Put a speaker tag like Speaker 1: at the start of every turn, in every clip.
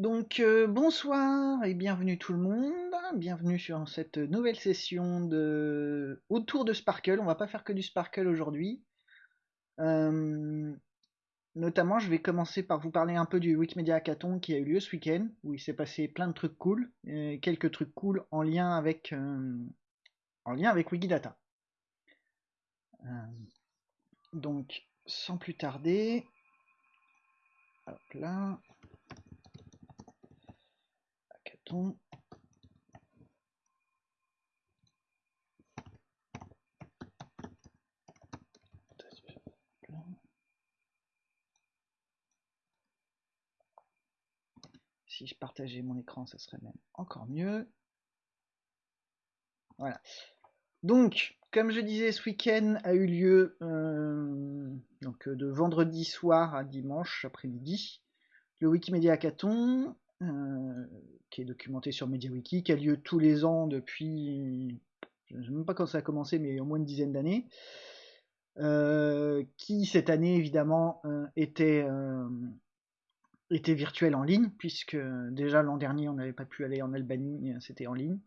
Speaker 1: Donc euh, bonsoir et bienvenue tout le monde, bienvenue sur cette nouvelle session de autour de Sparkle. On va pas faire que du Sparkle aujourd'hui. Euh, notamment, je vais commencer par vous parler un peu du Wikimedia Hackathon qui a eu lieu ce week-end, où il s'est passé plein de trucs cool, quelques trucs cool en lien avec euh, Wikidata. donc, sans plus tarder, hop là. Si je partageais mon écran, ça serait même encore mieux. Voilà. Donc, comme je disais, ce week-end a eu lieu euh, donc de vendredi soir à dimanche après-midi le Wikimedia Hackathon. Euh, qui est documenté sur MediaWiki, qui a lieu tous les ans depuis, je ne sais même pas quand ça a commencé, mais au moins une dizaine d'années, euh, qui cette année évidemment euh, était, était virtuel en ligne, puisque déjà l'an dernier on n'avait pas pu aller en Albanie, c'était en ligne.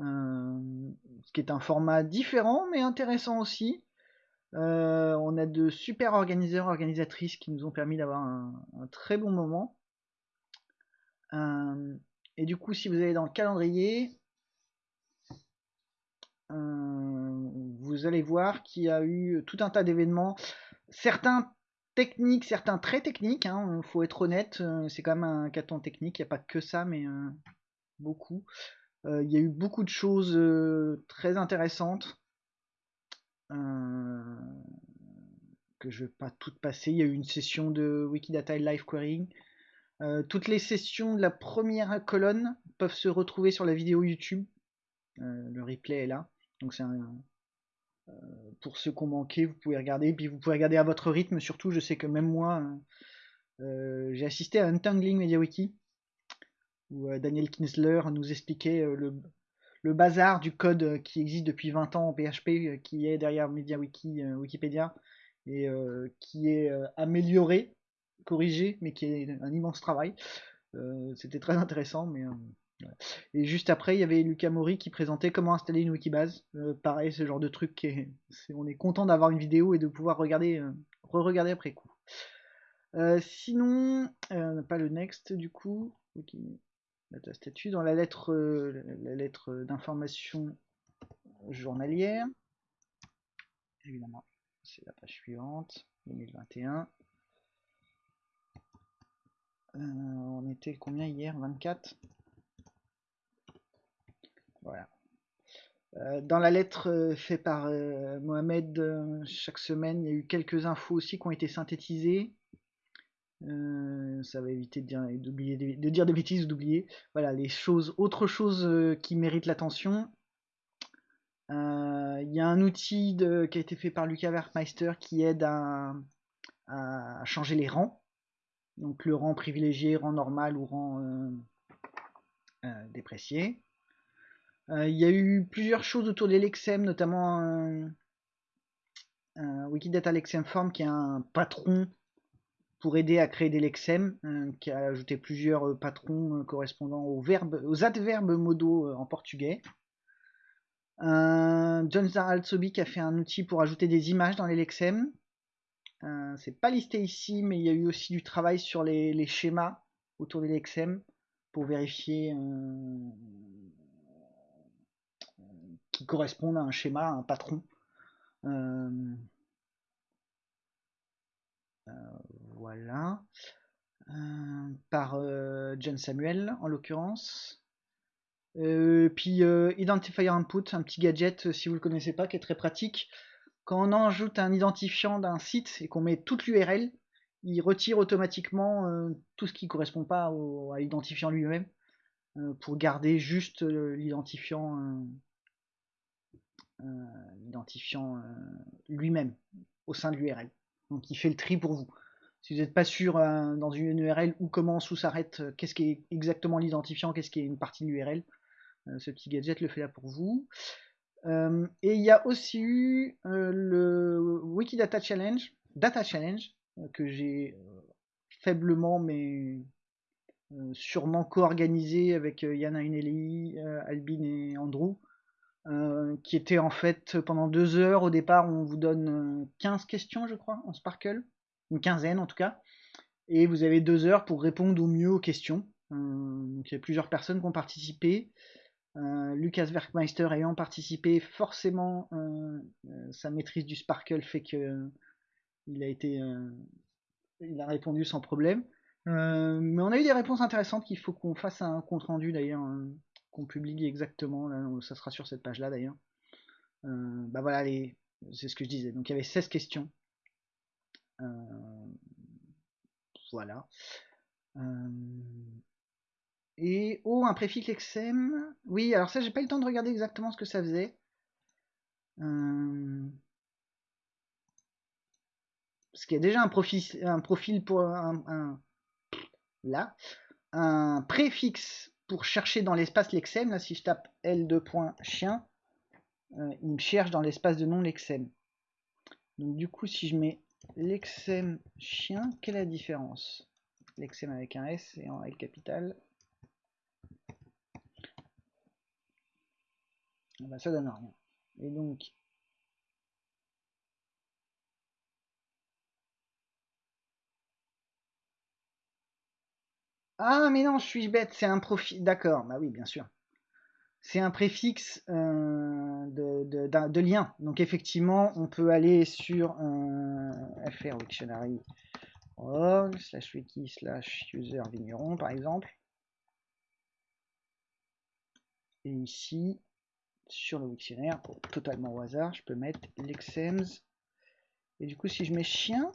Speaker 1: ce qui est un format différent mais intéressant aussi. on a de super organisateurs, organisatrices qui nous ont permis d'avoir un très bon moment. Euh, et du coup, si vous allez dans le calendrier, euh, vous allez voir qu'il y a eu tout un tas d'événements, certains techniques, certains très techniques, il hein, faut être honnête, euh, c'est quand même un caton technique, il n'y a pas que ça, mais beaucoup. Il y a eu beaucoup de choses très intéressantes que je ne vais pas toutes passer. Il y a eu une session de Wikidata Live Querying euh, toutes les sessions de la première colonne peuvent se retrouver sur la vidéo YouTube. Euh, le replay est là. Donc c'est euh, pour ceux qui ont manqué, vous pouvez regarder. Puis vous pouvez regarder à votre rythme. Surtout, je sais que même moi, j'ai assisté à Untangling MediaWiki où Daniel Kinsler nous expliquait le, le, bazar du code qui existe depuis 20 ans en PHP, qui est derrière MediaWiki, Wikipédia, et qui est amélioré corrigé, mais qui est un immense travail. Euh, c'était très intéressant, mais euh, Et juste après, il y avait Lucas Mori qui présentait comment installer une wikibase. Euh, pareil, ce genre de truc qui est, on est content d'avoir une vidéo et de pouvoir regarder, re-regarder après coup. sinon, pas le next du coup. la statut dans la lettre, la lettre d'information journalière. Évidemment, c'est la page suivante, 2021. Euh, on était combien hier? 24 Voilà. Euh, dans la lettre euh, faite par Mohamed chaque semaine, il y a eu quelques infos aussi qui ont été synthétisées. ça va éviter de dire, de dire des bêtises ou d'oublier. Voilà, les choses, autre chose qui mérite l'attention. Il y a un outil qui a été fait par Lucas Werkmeister qui aide à changer les rangs donc le rang privilégié, rang normal ou rang euh, euh, déprécié. Euh, il y a eu plusieurs choses autour de l'Exem, notamment Wikidata Lexem Form qui est un patron pour aider à créer des lexem, qui a ajouté plusieurs patrons correspondant aux verbes, aux adverbes modaux en portugais. John Zaralsobi qui a fait un outil pour ajouter des images dans les lexem. Euh, c'est pas listé ici, mais il y a eu aussi du travail sur les, schémas autour de l'XM pour vérifier euh, qui correspondent à un schéma, à un patron. Euh, voilà. par John Samuel en l'occurrence. puis Identifier Input, un petit gadget si vous le connaissez pas, qui est très pratique quand on ajoute un identifiant d'un site et qu'on met toute l'URL, il retire automatiquement euh, tout ce qui ne correspond pas à l'identifiant lui-même euh, pour garder juste euh, l'identifiant l'identifiant lui-même au sein de l'URL. Donc il fait le tri pour vous. Si vous n'êtes pas sûr dans une URL où commence, où s'arrête, qu'est-ce qui est exactement l'identifiant, qu'est-ce qui est une partie de l'URL, ce petit gadget le fait là pour vous. Euh, et il y a aussi eu euh, le Wikidata Challenge, Data Challenge, euh, que j'ai faiblement mais sûrement co-organisé avec Yana Uneli, Albin et Andrew, qui était en fait pendant deux heures. Au départ, on vous donne 15 questions, je crois, en Sparkle, une quinzaine en tout cas, et vous avez deux heures pour répondre au mieux aux questions. donc il y a plusieurs personnes qui ont participé. Lucas Werkmeister ayant participé, forcément, sa maîtrise du Sparkle fait que il a été, il a répondu sans problème. Euh, mais on a eu des réponses intéressantes qu'il faut qu'on fasse un compte rendu d'ailleurs, qu'on publie exactement. Ça sera sur cette page là d'ailleurs. Euh, bah voilà, c'est ce que je disais. Donc il y avait 16 questions. Euh, voilà. Et oh, un préfixe XM. Oui, alors ça, j'ai pas eu le temps de regarder exactement ce que ça faisait. Parce qu'il y a déjà un profil, un profil pour un là, un préfixe pour chercher dans l'espace lexem. Là, si je tape L2.chien, euh, il me cherche dans l'espace de nom lexem. Donc du coup, si je mets lexem chien, quelle est la différence? Lexem avec un S et en L capital. Ah bah, ça donne rien. Et donc, Ah, mais non, je suis bête, c'est un profil. D'accord, bah oui, bien sûr. C'est un préfixe euh, de, lien. Donc, effectivement, on peut aller sur un fr dictionary slash wiki slash user vigneron, par exemple. Et ici, sur le dictionnaire, totalement au hasard, je peux mettre l'exems. Et du coup, si je mets chien,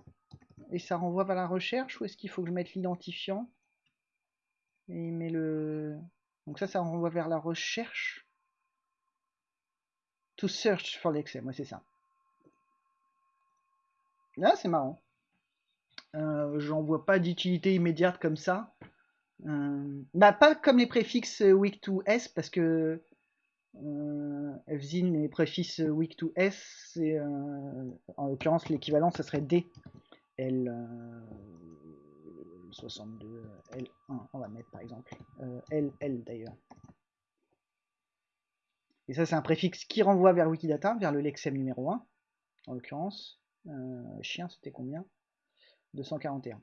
Speaker 1: et ça renvoie vers la recherche, ou est-ce qu'il faut que je mette l'identifiant? Et il met le... Donc ça, ça renvoie vers la recherche. To search for l'exem, moi c'est ça. Là, c'est marrant. Euh, J'en vois pas d'utilité immédiate comme ça. Euh, bah, pas comme les préfixes weak to s, parce que euh, fzin les préfixes weak to s, c'est euh, en l'occurrence l'équivalent, ça serait d. L, 62, L1, on va mettre par exemple, LL euh, d'ailleurs. Et ça c'est un préfixe qui renvoie vers Wikidata, vers le lexem numéro 1, en l'occurrence. Euh, chien c'était combien? 241.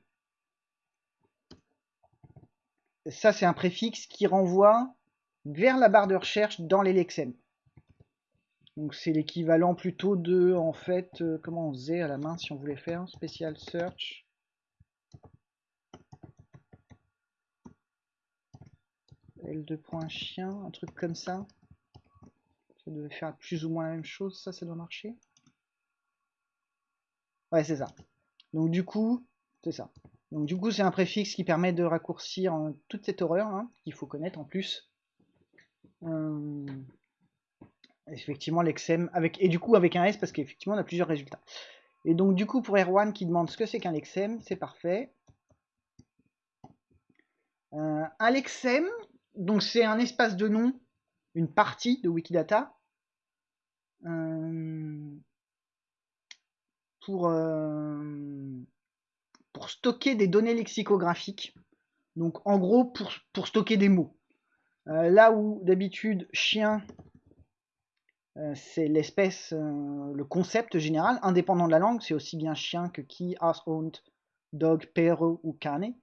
Speaker 1: Ça c'est un préfixe qui renvoie vers la barre de recherche dans les lexem. Donc c'est l'équivalent plutôt de, en fait, euh, comment on faisait à la main si on voulait faire spécial search? L2 points chien, un truc comme ça. Ça devait faire plus ou moins la même chose, ça, ça doit marcher. Ouais, c'est ça. Donc du coup, c'est ça. Donc du coup, c'est un préfixe qui permet de raccourcir toute cette horreur hein, qu'il faut connaître en plus. Euh, effectivement, l'exem avec et du coup avec un S parce qu'effectivement on a plusieurs résultats. Et donc du coup pour Erwan qui demande ce que c'est qu'un lexem, c'est parfait. Euh, un lexem, donc c'est un espace de nom, une partie de Wikidata, euh, pour, pour stocker des données lexicographiques. Donc en gros pour, pour stocker des mots. Euh, là où d'habitude chien c'est l'espèce, le concept général, indépendant de la langue, c'est aussi bien chien que qui, as, hund, dog, perro ou cane.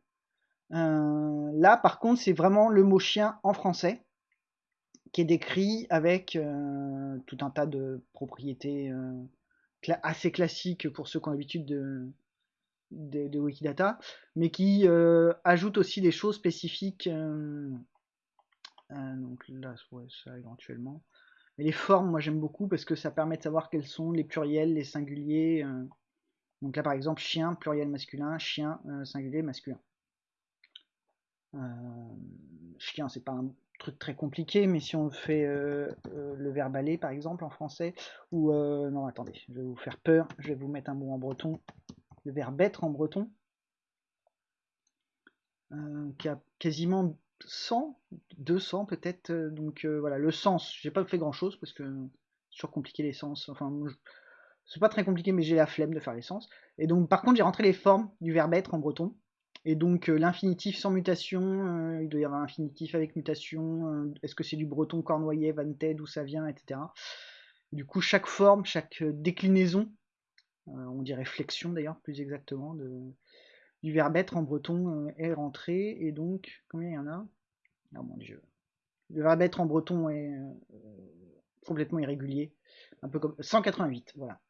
Speaker 1: Euh, là, par contre, c'est vraiment le mot chien en français qui est décrit avec euh, tout un tas de propriétés euh, assez classiques pour ceux qui ont l'habitude de, de, Wikidata, mais qui ajoute aussi des choses spécifiques. Donc là, ça éventuellement. Mais les formes, moi j'aime beaucoup parce que ça permet de savoir quels sont les pluriels, les singuliers. donc là, par exemple, chien, pluriel masculin, chien, singulier masculin. Euh, chien, c'est pas un truc très compliqué, mais si on fait euh, euh, le verbe aller par exemple en français, ou non, attendez, je vais vous faire peur, je vais vous mettre un mot en breton, le verbe être en breton, qui a quasiment 100, 200 peut-être, donc voilà, le sens, j'ai pas fait grand chose parce que c'est toujours compliqué les sens, enfin, c'est pas très compliqué, mais j'ai la flemme de faire les sens, et donc par contre j'ai rentré les formes du verbe être en breton, Et donc l'infinitif sans mutation, il doit y avoir un infinitif avec mutation, est-ce que c'est du breton cornoyer, vantais, d'où ça vient, etc. Du coup, chaque forme, chaque déclinaison, on dirait flexion d'ailleurs, plus exactement, de, du verbe être en breton est rentré. Et donc, combien il y en a? Oh mon dieu. Le verbe être en breton est complètement irrégulier. Un peu comme 188, voilà.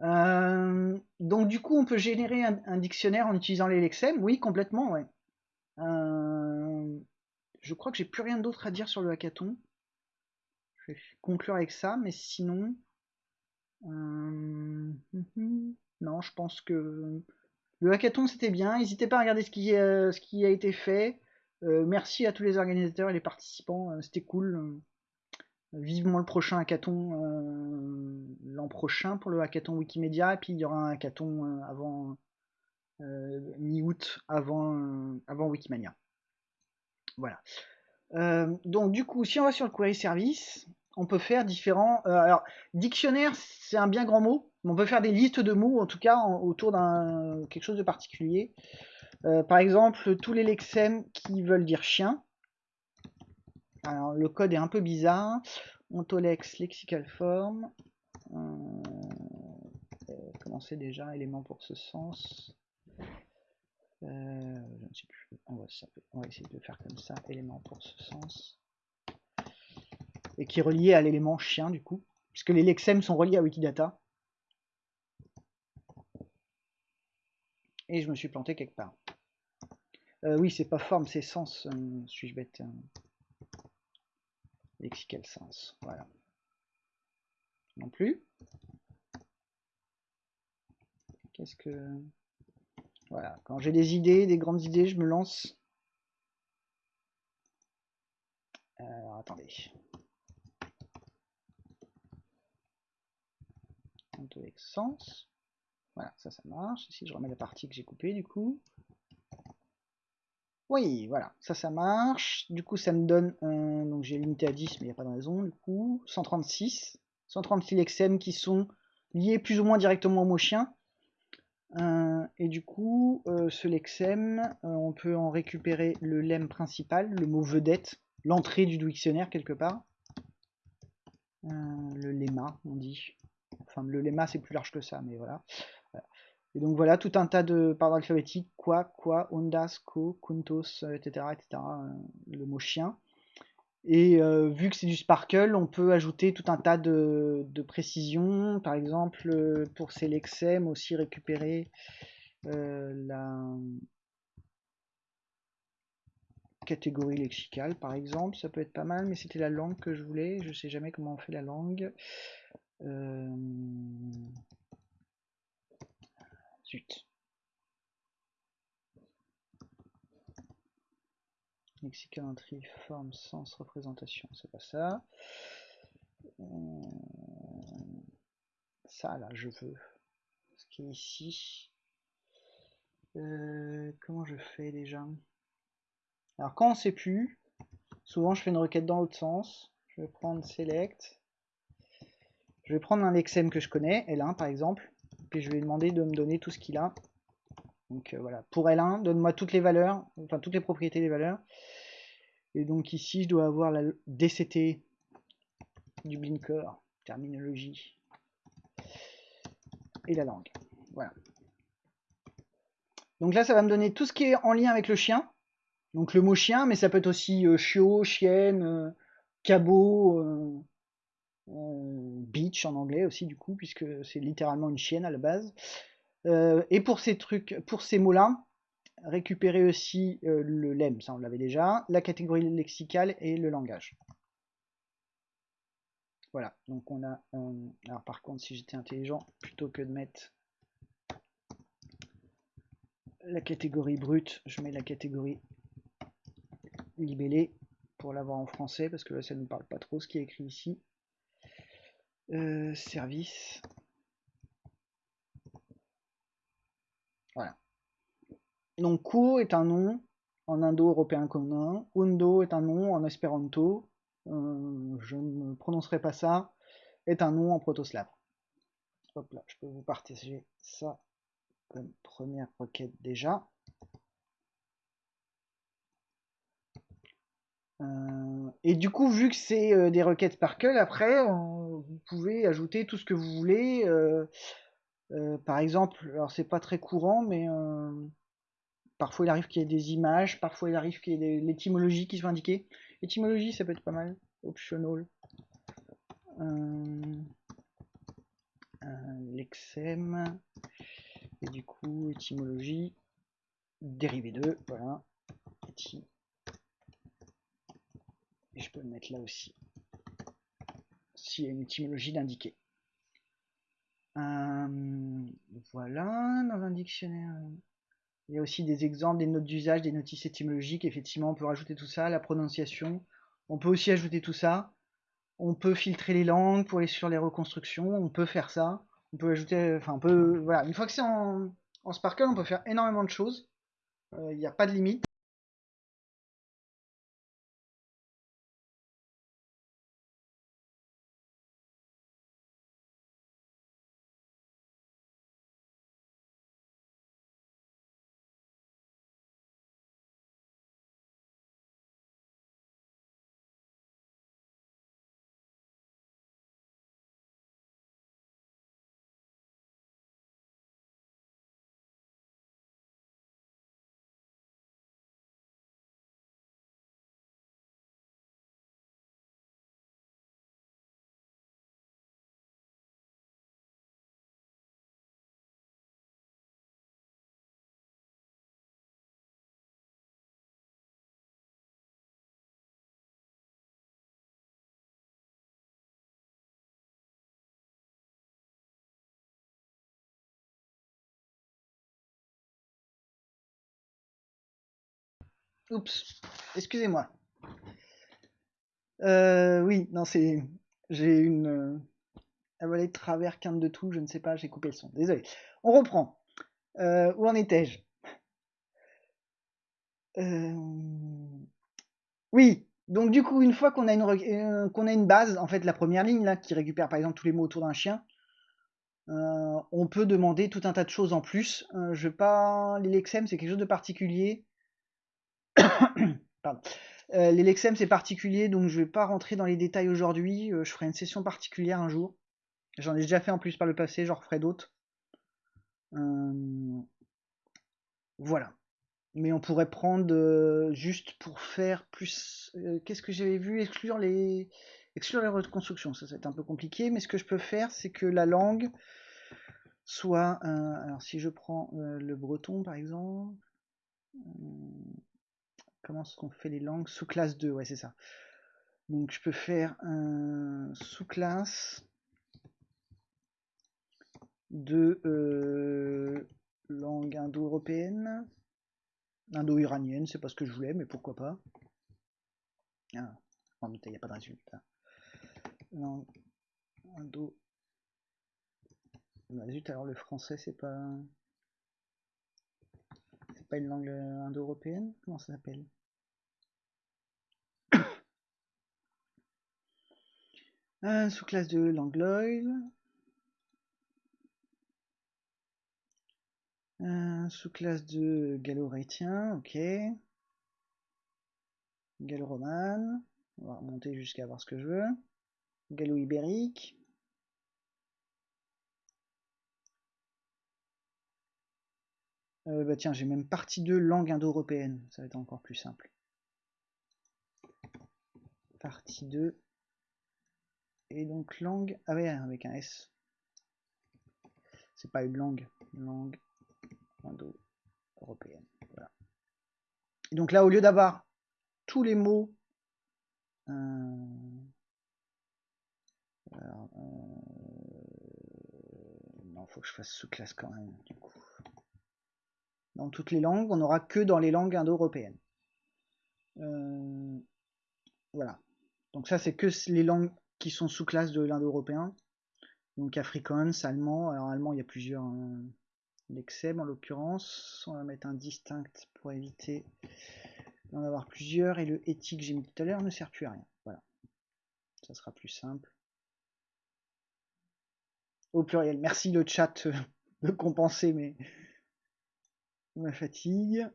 Speaker 1: Euh, donc du coup, on peut générer un, dictionnaire en utilisant les lexèmes? Oui, complètement, ouais. Euh, je crois que j'ai plus rien d'autre à dire sur le hackathon. Je vais conclure avec ça, mais sinon... Euh, non, je pense que le hackathon c'était bien. N'hésitez pas à regarder ce qui, qui a été fait. merci à tous les organisateurs et les participants, c'était cool. Vivement le prochain hackathon euh, l'an prochain pour le hackathon Wikimedia, et puis il y aura un hackathon euh, avant euh, mi-août, avant, avant Wikimania. Voilà. donc du coup, si on va sur le query service, on peut faire différents. alors, dictionnaire, c'est un bien grand mot, on peut faire des listes de mots, en tout cas autour d'un quelque chose de particulier. par exemple, tous les lexèmes qui veulent dire chien, alors, le code est un peu bizarre. Ontolex lexical form. Euh, comment c'est déjà élément pour ce sens? Euh, Je ne sais plus. On va, on va, essayer de faire comme ça. Élément pour ce sens. Et qui est relié à l'élément chien du coup. Puisque les lexèmes sont reliés à Wikidata. Et je me suis planté quelque part. Euh, oui, c'est pas forme, c'est sens. Suis-je bête lexical sens. Voilà. Non plus. Qu'est-ce que... Voilà, quand j'ai des idées, des grandes idées, je me lance. Alors, attendez. Sens. Voilà, ça, ça marche. Ici, je remets la partie que j'ai coupée, du coup. Oui, voilà, ça, ça marche. Du coup, ça me donne, un... donc j'ai limité à 10, mais il n'y a pas de raison, du coup, 136. 136 lexèmes qui sont liés plus ou moins directement au mot chien. Euh, et du coup, euh, ce lexème, euh, on peut en récupérer le lemme principal, le mot vedette, l'entrée du dictionnaire quelque part. le lemma, on dit. Enfin, le lemma, c'est plus large que ça, mais voilà. Et donc voilà, tout un tas de paroles alphabétiques, quoi, quoi, ondas, ko, kuntos, etc., etc., euh, le mot chien. Et euh, vu que c'est du sparkle, on peut ajouter tout un tas de, précisions. Par exemple, euh, pour ces aussi récupérer la catégorie lexicale, par exemple. Ça peut être pas mal, mais c'était la langue que je voulais. Je sais jamais comment on fait la langue. Zut. Mexicain forme, sens, représentation, c'est pas ça. Euh, ça là, je veux. Ce qui est ici. Euh, comment je fais déjà? Alors quand on sait plus, souvent je fais une requête dans l'autre sens. Je vais prendre select. Je vais prendre un lexème que je connais, L1 par exemple puis je vais lui demander de me donner tout ce qu'il a. Donc euh, voilà, pour L1, donne-moi toutes les valeurs, enfin toutes les propriétés des valeurs. Et donc ici, je dois avoir la DCT du Blinker, terminologie, et la langue. Voilà. Donc là, ça va me donner tout ce qui est en lien avec le chien. Donc le mot chien, mais ça peut être aussi euh, chiot, chienne, euh, cabot, beach en anglais aussi du coup, puisque c'est littéralement une chienne à la base. Euh, et pour ces trucs, pour ces mots-là, récupérer aussi euh, le lemme, ça on l'avait déjà, la catégorie lexicale et le langage. Voilà, donc on a... alors par contre, si j'étais intelligent, plutôt que de mettre la catégorie brute, je mets la catégorie libellée pour l'avoir en français, parce que là ça ne parle pas trop ce qui est écrit ici. Euh, service. Voilà. Donc Ko est un nom en indo-européen commun, Undo est un nom en espéranto, euh, je ne prononcerai pas ça, est un nom en proto-slave. Hop là, je peux vous partager ça comme première requête déjà. Euh, et du coup, vu que c'est euh, des requêtes Sparkle, après, vous pouvez ajouter tout ce que vous voulez. Euh, par exemple, alors c'est pas très courant, mais parfois il arrive qu'il y ait des images, parfois il arrive qu'il y ait l'étymologie qui soit indiquée. L'étymologie, ça peut être pas mal. Optional. Lexem. Et du coup, étymologie. Dérivé 2, voilà. Et je peux le mettre là aussi. S'il y a une étymologie d'indiquer. Euh, voilà, dans un dictionnaire. Il y a aussi des exemples, des notes d'usage, des notices étymologiques. Effectivement, on peut rajouter tout ça, la prononciation. On peut aussi ajouter tout ça. On peut filtrer les langues pour aller sur les reconstructions. On peut faire ça. On peut ajouter, enfin, on peut, voilà. Une fois que c'est en, Sparkle, on peut faire énormément de choses. Euh, il n'y a pas de limite. Oups, excusez-moi. Euh, oui, non, c'est. J'ai une. Euh, avalée de travers, quinte de tout, je ne sais pas, j'ai coupé le son. Désolé. On reprend. Euh, où en étais-je? Oui, donc du coup, une fois qu'on a, une, qu'on a une base, en fait, la première ligne, là, qui récupère par exemple tous les mots autour d'un chien, on peut demander tout un tas de choses en plus. je pas. L'Elexem, c'est quelque chose de particulier. Euh, les Lexem c'est particulier, donc je vais pas rentrer dans les détails aujourd'hui. Euh, je ferai une session particulière un jour. J'en ai déjà fait en plus par le passé, j'en referai d'autres. Euh, voilà. Mais on pourrait prendre juste pour faire plus. Qu'est-ce que j'avais vu? Exclure les. Exclure les reconstructions, ça, ça va être un peu compliqué, mais ce que je peux faire, c'est que la langue soit. alors si je prends le breton par exemple. Comment est-ce qu'on fait les langues Sous classe 2, ouais, c'est ça. Donc je peux faire un sous-classe de euh, langue indo-européenne, indo-iranienne, c'est pas ce que je voulais, mais pourquoi pas. Ah, il n'y a pas de résultat. Langue indo. Bah, zut, alors le français, c'est pas. C'est pas une langue indo-européenne? Comment ça s'appelle? Sous-classe de l'angloïde. sous-classe de gallo-rétien, ok. Gallo-romane. On va remonter jusqu'à voir ce que je veux. Gallo-ibérique. Euh, bah tiens, j'ai même partie de langue indo-européenne. Ça va être encore plus simple. Partie 2 et donc langue, ah avec un S. C'est pas une langue, langue indo-européenne. Voilà. Et donc là, au lieu d'avoir tous les mots, euh, euh, non, faut que je fasse sous-classe quand même. Dans toutes les langues, on n'aura que dans les langues indo-européennes. Euh, voilà. Donc ça, c'est que les langues qui sont sous classe de l'indo-européen. Donc Afrikaans, allemand. Alors allemand, il y a plusieurs. Euh, L'exem en l'occurrence. On va mettre un distinct pour éviter d'en avoir plusieurs. Et le éthique que j'ai mis tout à l'heure ne sert plus à rien. Voilà. Ça sera plus simple. Au pluriel. Merci le chat de compenser mes, ma fatigue.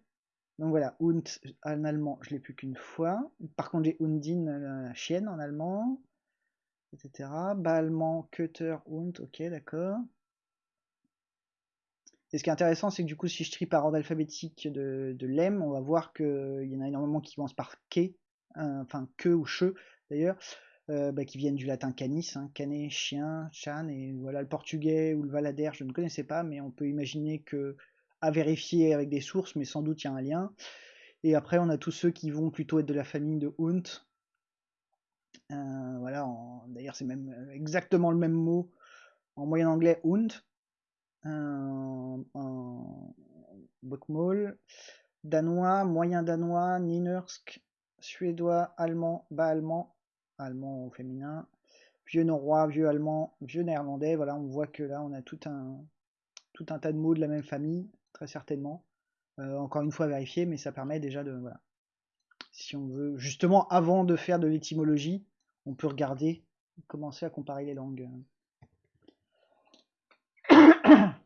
Speaker 1: Donc voilà, Hund en allemand, je l'ai plus qu'une fois. Par contre, j'ai Hundin, la chienne en allemand, etc. Bas allemand, Cutter, Hund, ok, d'accord. Et ce qui est intéressant, c'est que du coup, si je trie par ordre alphabétique de, de l'EM, on va voir qu'il y en a énormément qui commencent par K, enfin que ou che d'ailleurs, euh, bah, qui viennent du latin canis, hein, canet, chien, chan, et voilà le portugais ou le valader, je ne connaissais pas, mais on peut imaginer que à vérifier avec des sources, mais sans doute il y a un lien. Et après, on a tous ceux qui vont plutôt être de la famille de Hunt. Euh, voilà, d'ailleurs, c'est même euh, exactement le même mot en moyen anglais, Hunt. en Bokmål, danois, moyen danois, Ninersk, suédois, allemand, bas allemand, allemand au féminin, vieux norrois, vieux allemand, vieux néerlandais. Voilà, on voit que là, on a tout un, tout un tas de mots de la même famille très certainement. Euh, encore une fois vérifier, mais ça permet déjà de... Voilà. Si on veut, justement, avant de faire de l'étymologie, on peut regarder, commencer à comparer les langues.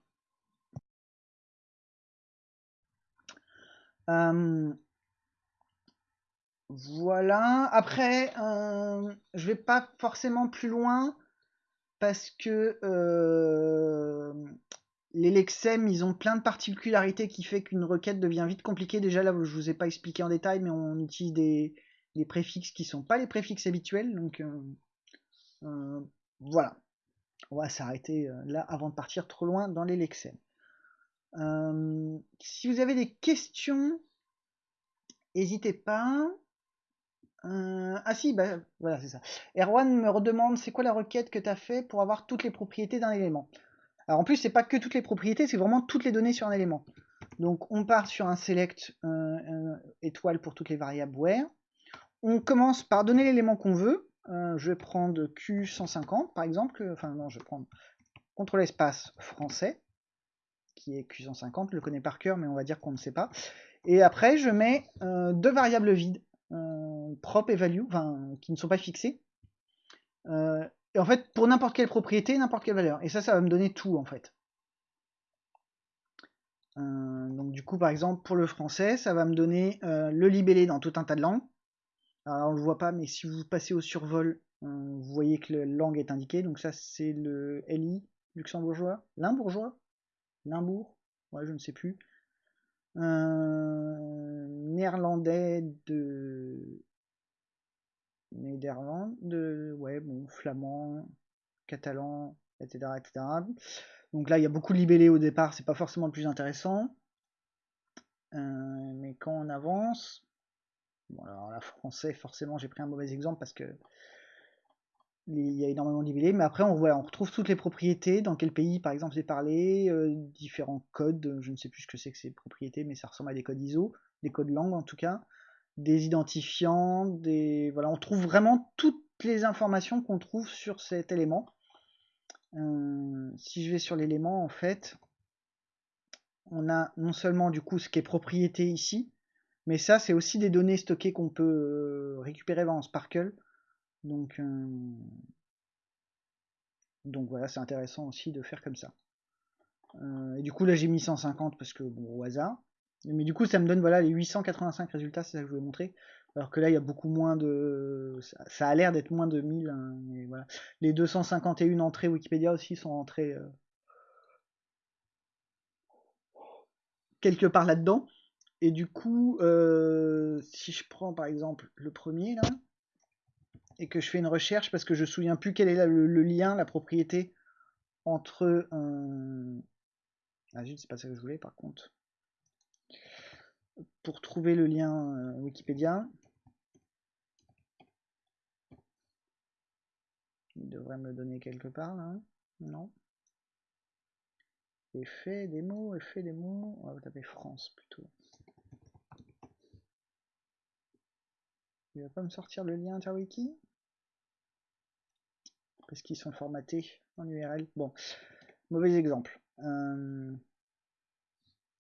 Speaker 1: Euh, voilà. Après, euh, je vais pas forcément plus loin parce que les Lexem, ils ont plein de particularités qui fait qu'une requête devient vite compliquée. Déjà là, je vous ai pas expliqué en détail, mais on utilise des, préfixes qui sont pas les préfixes habituels. Donc euh, euh, voilà. On va s'arrêter euh, là avant de partir trop loin dans les Lexem. si vous avez des questions, n'hésitez pas. ah si, bah, voilà, c'est ça. Erwan me redemande c'est quoi la requête que tu as fait pour avoir toutes les propriétés d'un élément? Alors en plus, c'est pas que toutes les propriétés, c'est vraiment toutes les données sur un élément. Donc on part sur un select étoile pour toutes les variables where. On commence par donner l'élément qu'on veut. Euh, je vais prendre Q150 par exemple. Enfin non, je vais prendre contrôle espace français, qui est Q150, je le connais par cœur, mais on va dire qu'on ne sait pas. Et après, je mets deux variables vides, prop et value, qui ne sont pas fixées. Et en fait, pour n'importe quelle propriété, n'importe quelle valeur. Et ça, ça va me donner tout, en fait. Euh, donc du coup, par exemple, pour le français, ça va me donner euh, le libellé dans tout un tas de langues. Alors, on ne le voit pas, mais si vous passez au survol, euh, vous voyez que la langue est indiquée. Donc ça, c'est le LI luxembourgeois. Limbourgeois? Limbourg? Ouais, je ne sais plus. néerlandais de Néderlande, de, ouais, bon, flamand, catalan, etc., etc. Donc là, il y a beaucoup de libellés au départ, c'est pas forcément le plus intéressant. Euh, mais quand on avance, la français, forcément, j'ai pris un mauvais exemple parce que il y a énormément libellés, mais après on voit, on retrouve toutes les propriétés, dans quel pays par exemple c'est parlé, euh, différents codes, je ne sais plus ce que c'est que ces propriétés, mais ça ressemble à des codes ISO, des codes langue en tout cas des identifiants, des voilà, on trouve vraiment toutes les informations qu'on trouve sur cet élément. Euh, si je vais sur l'élément, en fait, on a non seulement du coup ce qui est propriété ici, mais ça c'est aussi des données stockées qu'on peut euh, récupérer dans Sparkle. Donc, euh, donc voilà, c'est intéressant aussi de faire comme ça. et du coup là j'ai mis 150 parce que bon au hasard. Mais du coup, ça me donne voilà, les 885 résultats, c'est ça que je voulais montrer. Alors que là, il y a beaucoup moins de. Ça, a l'air d'être moins de 1000. Hein. Les 251 entrées Wikipédia aussi sont entrées euh, quelque part là-dedans. Et du coup, euh, si je prends par exemple le premier là, et que je fais une recherche parce que je ne souviens plus quel est le, lien, la propriété entre. un Ah, c'est pas ça que je voulais par contre pour trouver le lien euh, Wikipédia. Il devrait me le donner quelque part là. Non. Effet des mots, effet des mots. On va taper France plutôt. Il va pas me sortir le lien interwiki Parce qu'ils sont formatés en URL. Bon, mauvais exemple. Euh,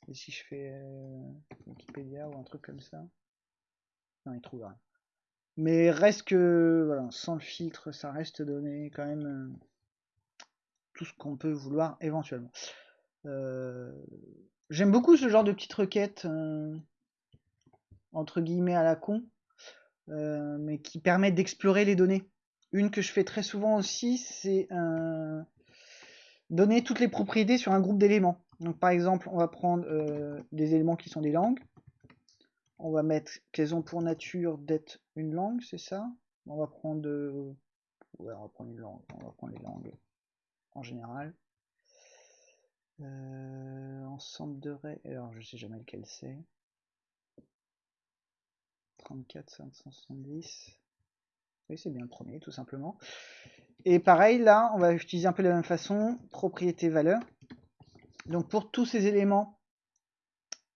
Speaker 1: et si je fais euh, Wikipédia ou un truc comme ça? Non, il trouve rien. Mais reste que, voilà, sans le filtre, ça reste donné quand même euh, tout ce qu'on peut vouloir éventuellement. J'aime beaucoup ce genre de petites requêtes, entre guillemets à la con, euh, mais qui permettent d'explorer les données. Une que je fais très souvent aussi, c'est euh, donner toutes les propriétés sur un groupe d'éléments. Donc par exemple, on va prendre des éléments qui sont des langues. On va mettre qu'elles ont pour nature d'être une langue, c'est ça? On va prendre... Ouais, on va prendre une langue. On va prendre les langues en général. Euh, ensemble de règles. Alors, je sais jamais lequel c'est. 34, 570. Oui, c'est bien le premier, tout simplement. Et pareil, là, on va utiliser un peu de la même façon. Propriété valeur. Donc, pour tous ces éléments,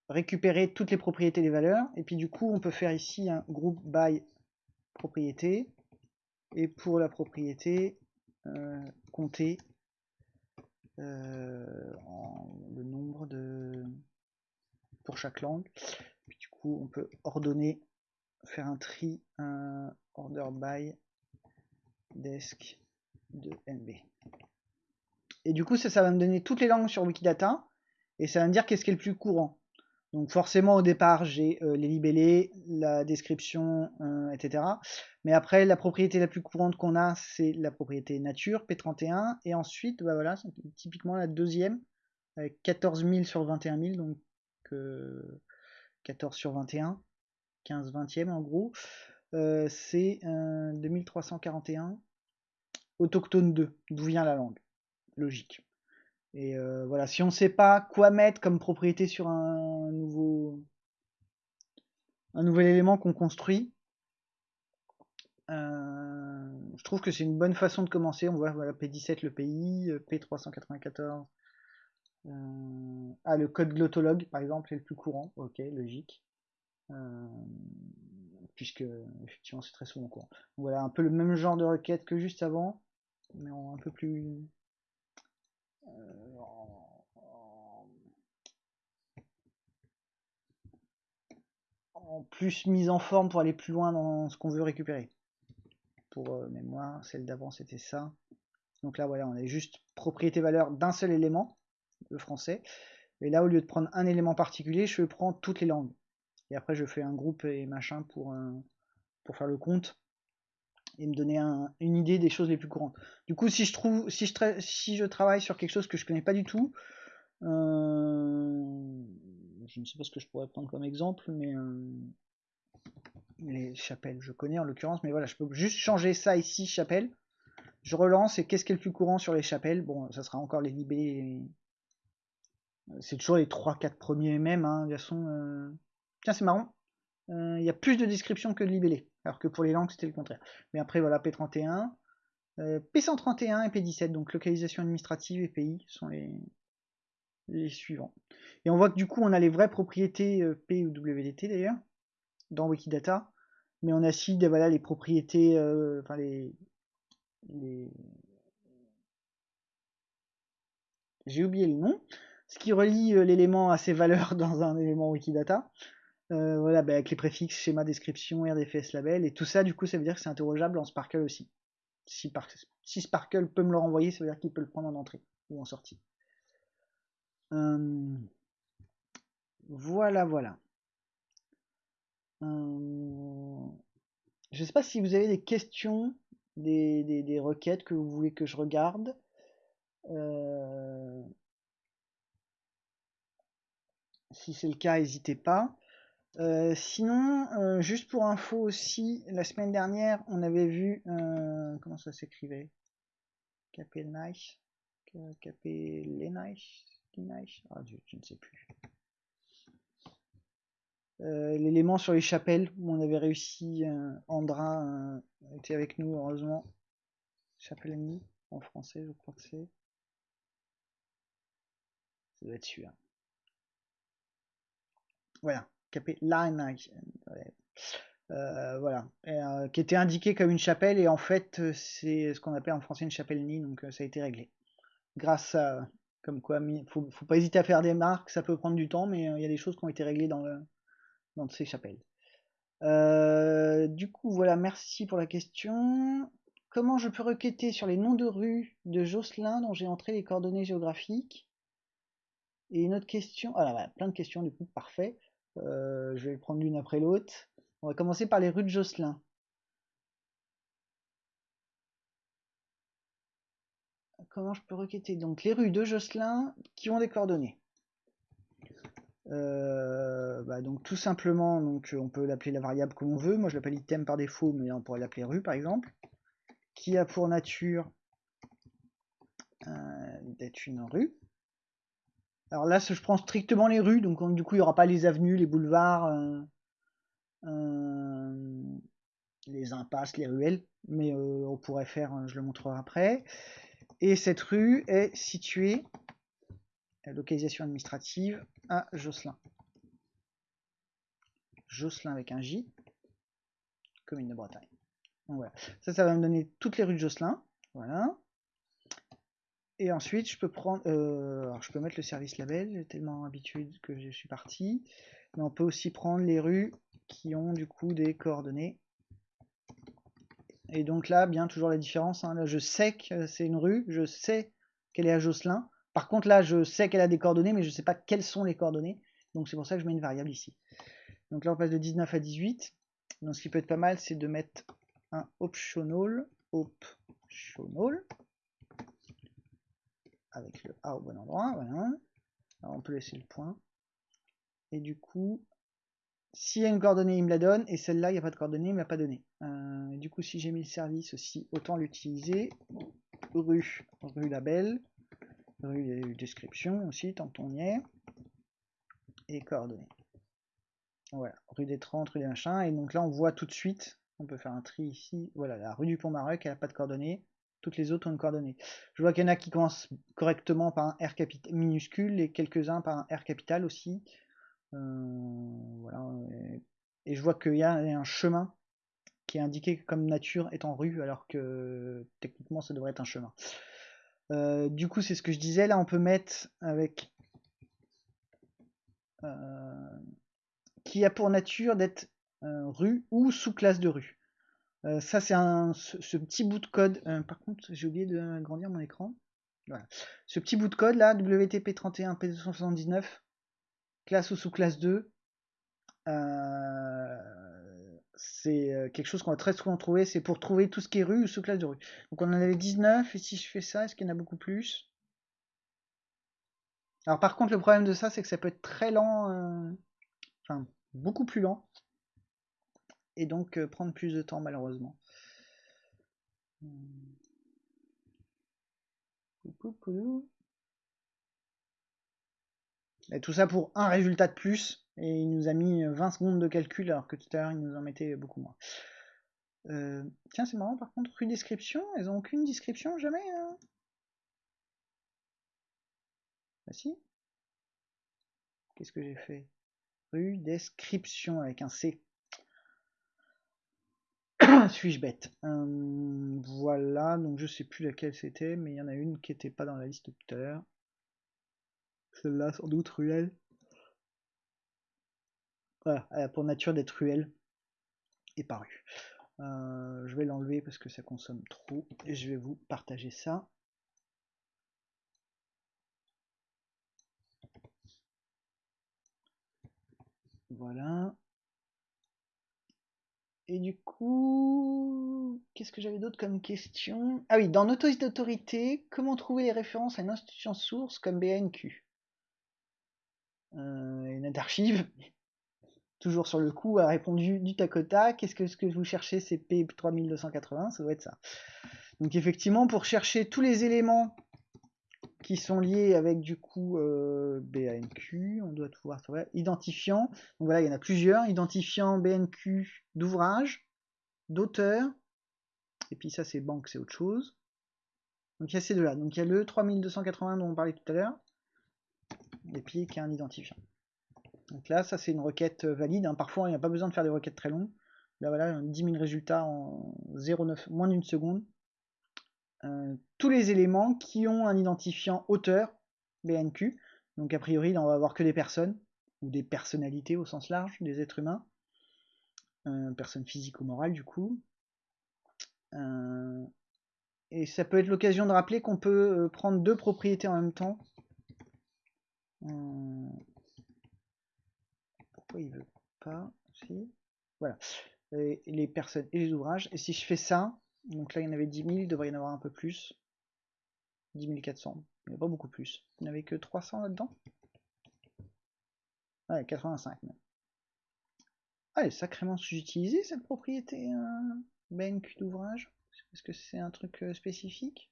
Speaker 1: récupérer toutes les propriétés des valeurs. Et puis, du coup, on peut faire ici un groupe by propriété. Et pour la propriété, euh, compter euh, le nombre de pour chaque langue. Du coup, on peut ordonner, faire un tri, un order by desk de NB. Et du coup, ça, ça va me donner toutes les langues sur Wikidata et ça va me dire qu'est-ce qui est le plus courant. Donc forcément au départ j'ai euh, les libellés, la description, euh, etc. Mais après la propriété la plus courante qu'on a c'est la propriété nature, P31, et ensuite bah voilà, c'est typiquement la deuxième, avec 14 000 sur 21 000, donc 14 sur 21, 15 vingtième en gros, euh, c'est 2341 autochtone 2, d'où vient la langue, logique. Et euh, voilà, si on ne sait pas quoi mettre comme propriété sur un nouveau, un nouvel élément qu'on construit, euh, je trouve que c'est une bonne façon de commencer. On voit voilà, P17 le pays, P394. Euh, ah, le code glottologue, par exemple, est le plus courant. Ok, logique. Puisque, effectivement, c'est très souvent courant. voilà, un peu le même genre de requête que juste avant, mais un peu plus, en plus mise en forme pour aller plus loin dans ce qu'on veut récupérer. Pour euh, mémoire, celle d'avant c'était ça. Donc là voilà, on a juste propriété valeur d'un seul élément, le français. Et là au lieu de prendre un élément particulier, je prends toutes les langues. Et après je fais un groupe et machin pour, euh, pour faire le compte et me donner une idée des choses les plus courantes. Du coup, si je trouve, si je, si je travaille sur quelque chose que je connais pas du tout, euh, je ne sais pas ce que je pourrais prendre comme exemple, mais euh, les chapelles, je connais en l'occurrence, mais voilà, je peux juste changer ça ici, chapelle. Je relance et qu'est-ce qui est le plus courant sur les chapelles? Bon, ça sera encore les libés. C'est toujours les 3-4 premiers mêmes, hein, de. Euh. Tiens, c'est marrant. Il y a plus de descriptions que de libellés alors que pour les langues c'était le contraire. Mais après voilà, P31, euh, P131 et P17, donc localisation administrative et pays sont les, suivants. Et on voit que du coup on a les vraies propriétés euh, P ou WDT d'ailleurs, dans Wikidata, mais on a aussi voilà, les propriétés, euh, les... J'ai oublié le nom, ce qui relie l'élément à ses valeurs dans un élément Wikidata. Euh, voilà, bah, avec les préfixes, schéma, description, RDFS, label, et tout ça, du coup, ça veut dire que c'est interrogeable en Sparkle aussi. Si, Sparkle peut me le renvoyer, ça veut dire qu'il peut le prendre en entrée ou en sortie. Euh, voilà, voilà. Euh, je ne sais pas si vous avez des questions, des, requêtes que vous voulez que je regarde. Si c'est le cas, n'hésitez pas. Euh, sinon, euh, juste pour info aussi, la semaine dernière, on avait vu euh, comment ça s'écrivait? Capelnich Capellenich ah, je, ne sais plus. L'élément sur les chapelles où on avait réussi, Andra était avec nous heureusement. Chapellani en français, je crois que c'est. Ça doit être celui-là. Voilà. Euh, voilà, euh, qui était indiqué comme une chapelle et en fait euh, c'est ce qu'on appelle en français une chapelle nid, donc ça a été réglé. Grâce à, comme quoi, faut, faut pas hésiter à faire des marques, ça peut prendre du temps, mais il y a des choses qui ont été réglées dans, le, dans ces chapelles. du coup, voilà, merci pour la question. Comment je peux requêter sur les noms de rues de Jocelyn dont j'ai entré les coordonnées géographiques? Et une autre question, ah là, plein de questions du coup, parfait. Euh, je vais prendre l'une après l'autre. On va commencer par les rues de Jocelyn. Comment je peux requêter Donc les rues de Jocelyn qui ont des coordonnées? Euh, bah, donc tout simplement, donc on peut l'appeler la variable comme on veut. Moi je l'appelle item par défaut, mais on pourrait l'appeler rue par exemple. Qui a pour nature euh, d'être une rue? Alors là, je prends strictement les rues, donc du coup il n'y aura pas les avenues, les boulevards, euh, les impasses, les ruelles, mais on pourrait faire, je le montrerai après. Et cette rue est située, localisation administrative, à Josselin. Josselin avec un J, commune de Bretagne. voilà. Ça, ça va me donner toutes les rues de Josselin. Voilà. Et ensuite, je peux prendre, euh, alors je peux mettre le service label, j'ai tellement habitué que je suis parti. Mais on peut aussi prendre les rues qui ont du coup des coordonnées. Et donc là, bien toujours la différence. Hein. Là, je sais que c'est une rue, je sais qu'elle est à Josselin. Par contre, là, je sais qu'elle a des coordonnées, mais je ne sais pas quelles sont les coordonnées. Donc c'est pour ça que je mets une variable ici. Donc là, on passe de 19 à 18. Donc ce qui peut être pas mal, c'est de mettre un optional, optional, avec le A au bon endroit. Voilà. On peut laisser le point. Et du coup, s'il y a une coordonnée, il me la donne, et celle-là, il n'y a pas de coordonnée, il ne me l'a pas donné. Euh, du coup, si j'ai mis le service aussi, autant l'utiliser. Rue, rue label, rue description aussi, tant qu'on y est. Et coordonnées. Voilà, rue des 30, rue des machins, et donc là, on voit tout de suite, on peut faire un tri ici, voilà, la rue du Pont-Maroc, elle n'a pas de coordonnées, toutes les autres ont une coordonnée. Je vois qu'il y en a qui commencent correctement par un R minuscule, et quelques-uns par un R capital aussi. Euh, voilà, et, je vois qu'il y a un chemin qui est indiqué comme nature est en rue, alors que techniquement ça devrait être un chemin. Euh, du coup, c'est ce que je disais. Là, on peut mettre avec euh, qui a pour nature d'être rue ou sous-classe de rue. Ça, c'est un ce, petit bout de code. par contre, j'ai oublié de grandir mon écran. Voilà. Ce petit bout de code là, WTP31 P279, classe ou sous-classe 2, euh, c'est euh, quelque chose qu'on va très souvent trouver, c'est pour trouver tout ce qui est rue ou sous-classe de rue. Donc on en avait 19, et si je fais ça, est-ce qu'il y en a beaucoup plus? Alors par contre, le problème de ça, c'est que ça peut être très lent, euh, enfin beaucoup plus lent, et donc prendre plus de temps malheureusement. Et tout ça pour un résultat de plus. Et il nous a mis 20 secondes de calcul alors que tout à l'heure il nous en mettait beaucoup moins. Euh, tiens, c'est marrant par contre, rue description, elles ont aucune description jamais hein Bah si. Qu'est-ce que j'ai fait? Rue description avec un C. Suis-je bête euh, Voilà, donc je sais plus laquelle c'était, mais il y en a une qui n'était pas dans la liste tout à l'heure. Celle-là, sans doute, ruelle. Voilà, pour nature d'être ruelle et parue. Euh, je vais l'enlever parce que ça consomme trop et je vais vous partager ça. Voilà. Et du coup, qu'est-ce que j'avais d'autre comme question? Ah oui, dans Notice d'autorité, comment trouver les références à une institution source comme BNQ euh, une archive, toujours sur le coup, a répondu du tac au tac. Qu'est-ce que, ce que vous cherchez C'est P3280, ça doit être ça. Donc effectivement, pour chercher tous les éléments qui sont liés avec du coup euh, BANQ, on doit pouvoir trouver identifiant. Donc voilà, il y en a plusieurs. Identifiant BNQ d'ouvrage, d'auteur, et puis ça c'est banque, c'est autre chose. Donc il y a ces deux-là. Donc il y a le 3280 dont on parlait tout à l'heure, et puis qui a un identifiant. Donc là, ça c'est une requête euh, valide. Hein. Parfois, il n'y a pas besoin de faire des requêtes très longues. Là, voilà, 10 000 résultats en 0,9, moins d'une seconde. Euh, tous les éléments qui ont un identifiant auteur, BNQ. Donc a priori, là, on va avoir que des personnes, ou des personnalités au sens large, des êtres humains. Euh, personnes physiques ou morales, du coup. et ça peut être l'occasion de rappeler qu'on peut prendre deux propriétés en même temps Euh, pourquoi il veut pas Si. Voilà. les personnes et les ouvrages. Et si je fais ça, donc là il y en avait 10 000, il devrait y en avoir un peu plus. 10 400. Il n'y a pas beaucoup plus. Il n'y avait que 300 là-dedans Ouais, 85 même. Ah, elle est sacrément sous-utilisée cette propriété euh, BNQ d'ouvrage? Est-ce que c'est un truc euh, spécifique?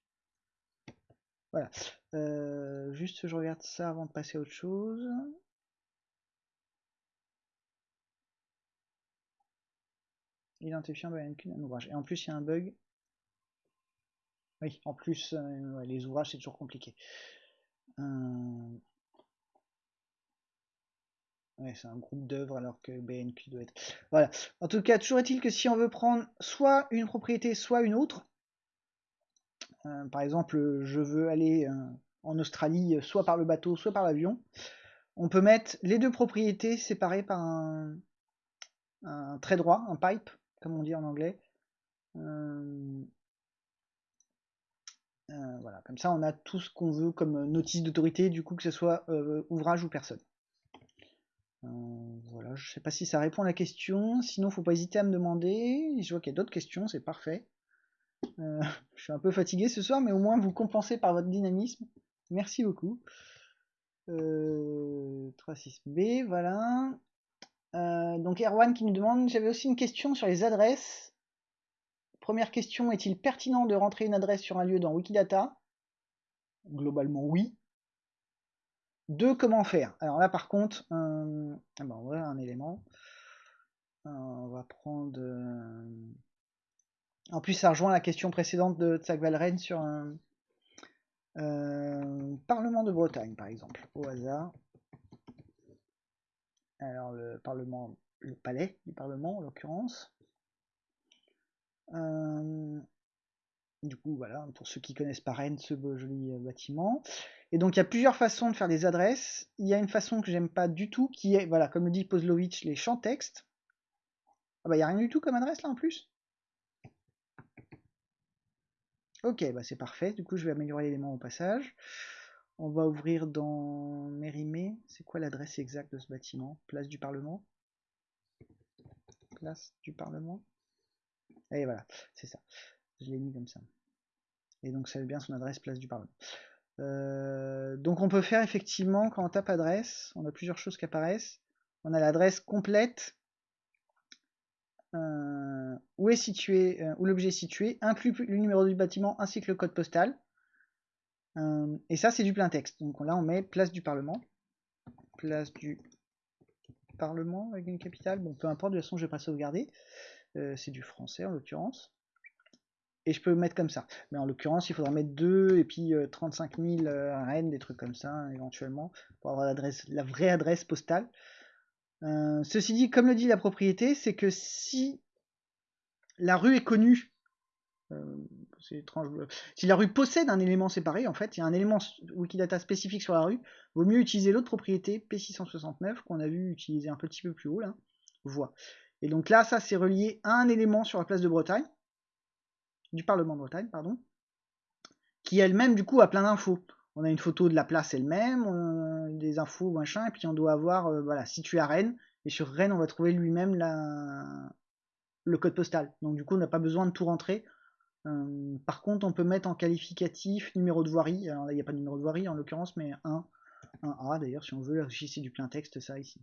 Speaker 1: Voilà. Euh, juste je regarde ça avant de passer à autre chose. Identifiant BNQ d'un ouvrage. Et en plus il y a un bug. Oui, en plus, les ouvrages c'est toujours compliqué. Ouais, c'est un groupe d'œuvres alors que BNQ doit être. Voilà. En tout cas, toujours est-il que si on veut prendre soit une propriété, soit une autre, euh, par exemple, je veux aller euh, en Australie soit par le bateau, soit par l'avion, on peut mettre les deux propriétés séparées par un, trait droit, un pipe, comme on dit en anglais. Euh, voilà, comme ça on a tout ce qu'on veut comme notice d'autorité, du coup que ce soit ouvrage ou personne. Euh, voilà, je sais pas si ça répond à la question. Sinon, faut pas hésiter à me demander. Je vois qu'il y a d'autres questions, c'est parfait. Euh, je suis un peu fatigué ce soir, mais au moins vous compensez par votre dynamisme. Merci beaucoup. 36B, euh, donc Erwan qui nous demande, j'avais aussi une question sur les adresses. Première question, est-il pertinent de rentrer une adresse sur un lieu dans Wikidata? Globalement oui. Deux, comment faire? Alors là, par contre, euh, ah ben, un élément. Euh, on va prendre... En plus, ça rejoint la question précédente de Tsak Valren sur un Parlement de Bretagne, par exemple, au hasard. Alors, le Parlement, le palais du Parlement, en l'occurrence. du coup, voilà, pour ceux qui connaissent pas Rennes, ce beau joli bâtiment. Et donc il y a plusieurs façons de faire des adresses. Il y a une façon que j'aime pas du tout, qui est, voilà, comme le dit Pozlovitch, les champs texte. Ah bah il n'y a rien du tout comme adresse là en plus Ok, bah c'est parfait, du coup je vais améliorer l'élément au passage. On va ouvrir dans Mérimée. C'est quoi l'adresse exacte de ce bâtiment? Place du Parlement? Place du Parlement? Et voilà, c'est ça. Je l'ai mis comme ça. Et donc ça veut bien son adresse Place du Parlement. Euh, donc on peut faire effectivement, quand on tape adresse, on a plusieurs choses qui apparaissent. On a l'adresse complète, euh, où est situé, euh, où l'objet est situé, inclut le numéro du bâtiment ainsi que le code postal. Et ça c'est du plein texte. Donc là on met place du Parlement. Place du Parlement avec une capitale. Bon peu importe, de toute façon je vais pas sauvegarder. c'est du français en l'occurrence et je peux mettre comme ça. Mais en l'occurrence, il faudra mettre 2 et puis 35 000 rennes, des trucs comme ça, éventuellement, pour avoir la vraie adresse postale. Euh, ceci dit, comme le dit la propriété, c'est que si la rue est connue, euh, c'est étrange, si la rue possède un élément séparé, en fait, il y a un élément Wikidata spécifique sur la rue, vaut mieux utiliser l'autre propriété, P669, qu'on a vu utiliser un petit peu plus haut, là, voie. Et donc là, ça c'est relié à un élément sur la place de Bretagne, du Parlement de Bretagne, pardon, qui elle-même du coup a plein d'infos. On a une photo de la place elle-même, des infos, machin, et puis on doit avoir, euh, voilà, situé à Rennes, et sur Rennes on va trouver lui-même le code postal. Donc du coup on n'a pas besoin de tout rentrer. Euh, par contre on peut mettre en qualificatif numéro de voirie, alors là il n'y a pas de numéro de voirie en l'occurrence, mais un, un A d'ailleurs si on veut, c'est du plein texte ça ici.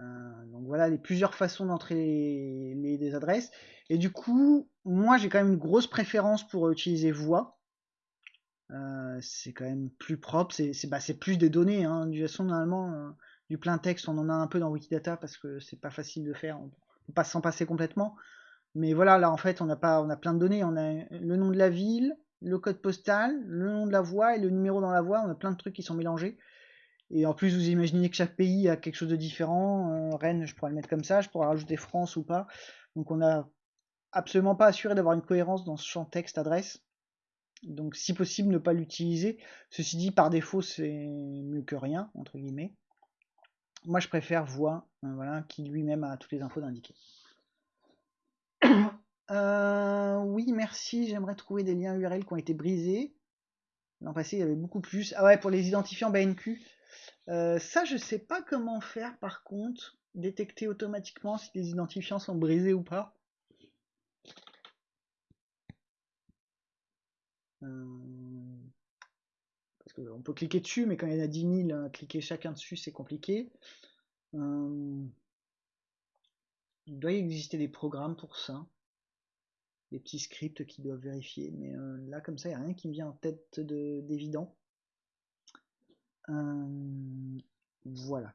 Speaker 1: Euh, donc voilà les plusieurs façons d'entrer les, adresses. Et du coup, moi j'ai quand même une grosse préférence pour utiliser voix. Euh, c'est quand même plus propre, c'est bah, plus des données. Hein. Du façon, normalement, du plein texte, on en a un peu dans Wikidata parce que c'est pas facile de faire. Pas s'en passer complètement. Mais voilà, là en fait, on a, pas, on a plein de données. On a le nom de la ville, le code postal, le nom de la voie et le numéro dans la voie. On a plein de trucs qui sont mélangés. Et en plus, vous imaginez que chaque pays a quelque chose de différent. Euh, Rennes, je pourrais le mettre comme ça, je pourrais rajouter France ou pas. Donc on n'a absolument pas assuré d'avoir une cohérence dans ce champ texte adresse. Donc si possible, ne pas l'utiliser. Ceci dit, par défaut, c'est mieux que rien, entre guillemets. Moi, je préfère voix, euh, voilà, qui lui-même a toutes les infos d'indiquer. Euh, oui, merci. J'aimerais trouver des liens URL qui ont été brisés. L'an passé, il y avait beaucoup plus. Ah ouais, pour les identifiants BNQ. Euh, ça, je sais pas comment faire par contre. Détecter automatiquement si les identifiants sont brisés ou pas. Qu'on peut cliquer dessus, mais quand il y en a 10 000, cliquer chacun dessus, c'est compliqué. Euh, il doit y exister des programmes pour ça. Des petits scripts qui doivent vérifier. Mais euh, là, comme ça, il n'y a rien qui me vient en tête d'évident. voilà.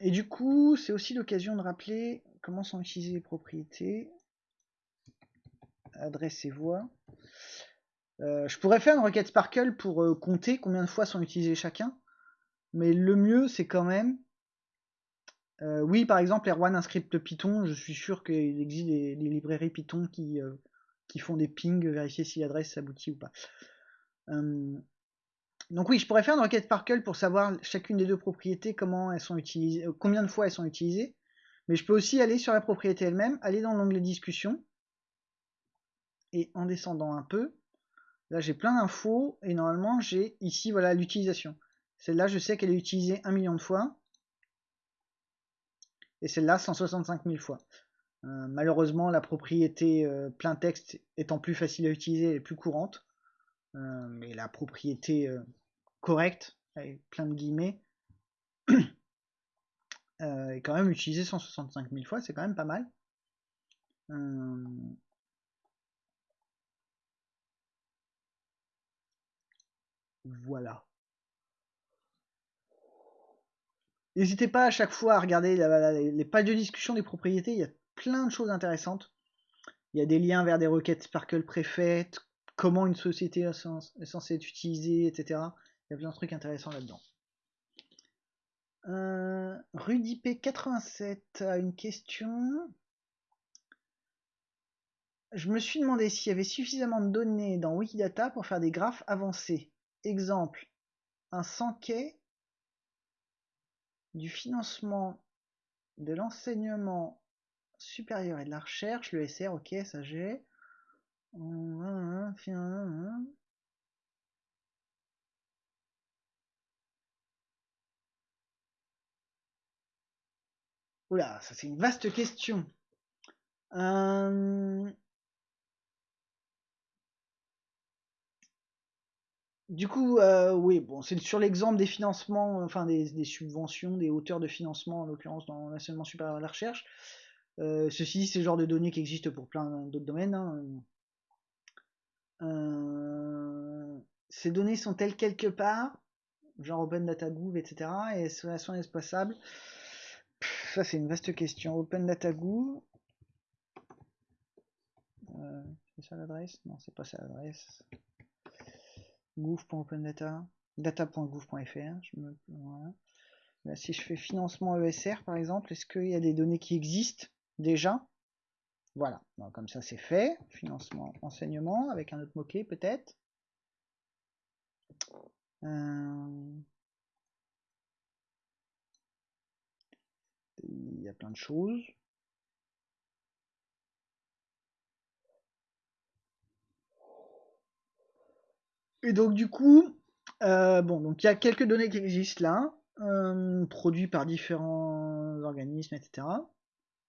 Speaker 1: et du coup, c'est aussi l'occasion de rappeler comment sont utilisées les propriétés. Adresse et voix. Euh, je pourrais faire une requête Sparkle pour euh, compter combien de fois sont utilisés chacun. Mais le mieux, c'est quand même. Euh, oui, par exemple, Erwan, un script Python, je suis sûr qu'il existe des, librairies Python qui, qui font des pings, vérifier si l'adresse aboutit ou pas. donc oui, je pourrais faire une requête Sparkle pour savoir chacune des deux propriétés, comment elles sont utilisées, combien de fois elles sont utilisées. Mais je peux aussi aller sur la propriété elle-même, aller dans l'onglet discussion, et en descendant un peu, Là, j'ai plein d'infos et normalement, j'ai ici voilà l'utilisation. Celle-là, je sais qu'elle est utilisée un million de fois. Et celle-là, 165 000 fois. Euh, malheureusement, la propriété euh, plein texte étant plus facile à utiliser et plus courante. Euh, mais la propriété correcte, avec plein de guillemets, est quand même utilisée 165 000 fois. C'est quand même pas mal. Voilà. N'hésitez pas à chaque fois à regarder les pages de discussion des propriétés, il y a plein de choses intéressantes. Il y a des liens vers des requêtes Sparkle préfaites, comment une société est censée être utilisée, etc. Il y a plein de trucs intéressants là-dedans. Euh, RudyP87 a une question. Je me suis demandé s'il y avait suffisamment de données dans Wikidata pour faire des graphes avancés. Exemple, un quai du financement de l'enseignement supérieur et de la recherche, le SR, ok, ça j'ai. Oula, ça c'est une vaste question. Euh, Du coup, euh, oui, bon, c'est sur l'exemple des financements, enfin des, subventions, des hauteurs de financement, en l'occurrence dans l'enseignement supérieur de la recherche. Euh, ceci c'est le genre de données qui existent pour plein d'autres domaines. Hein. Euh, ces données sont-elles quelque part, genre Open Data Gouv, etc., et sont espaçables Ça, c'est une vaste question. Open Data Gouv. c'est ça l'adresse? Non, c'est pas ça l'adresse gouv.opendata, data.gouv.fr. si je fais financement ESR par exemple, est-ce qu'il y a des données qui existent déjà? Voilà, comme ça c'est fait. Financement enseignement avec un autre mot-clé peut-être. Euh, il y a plein de choses. Et donc du coup, euh, bon, donc il y a quelques données qui existent là, euh, produits par différents organismes, etc.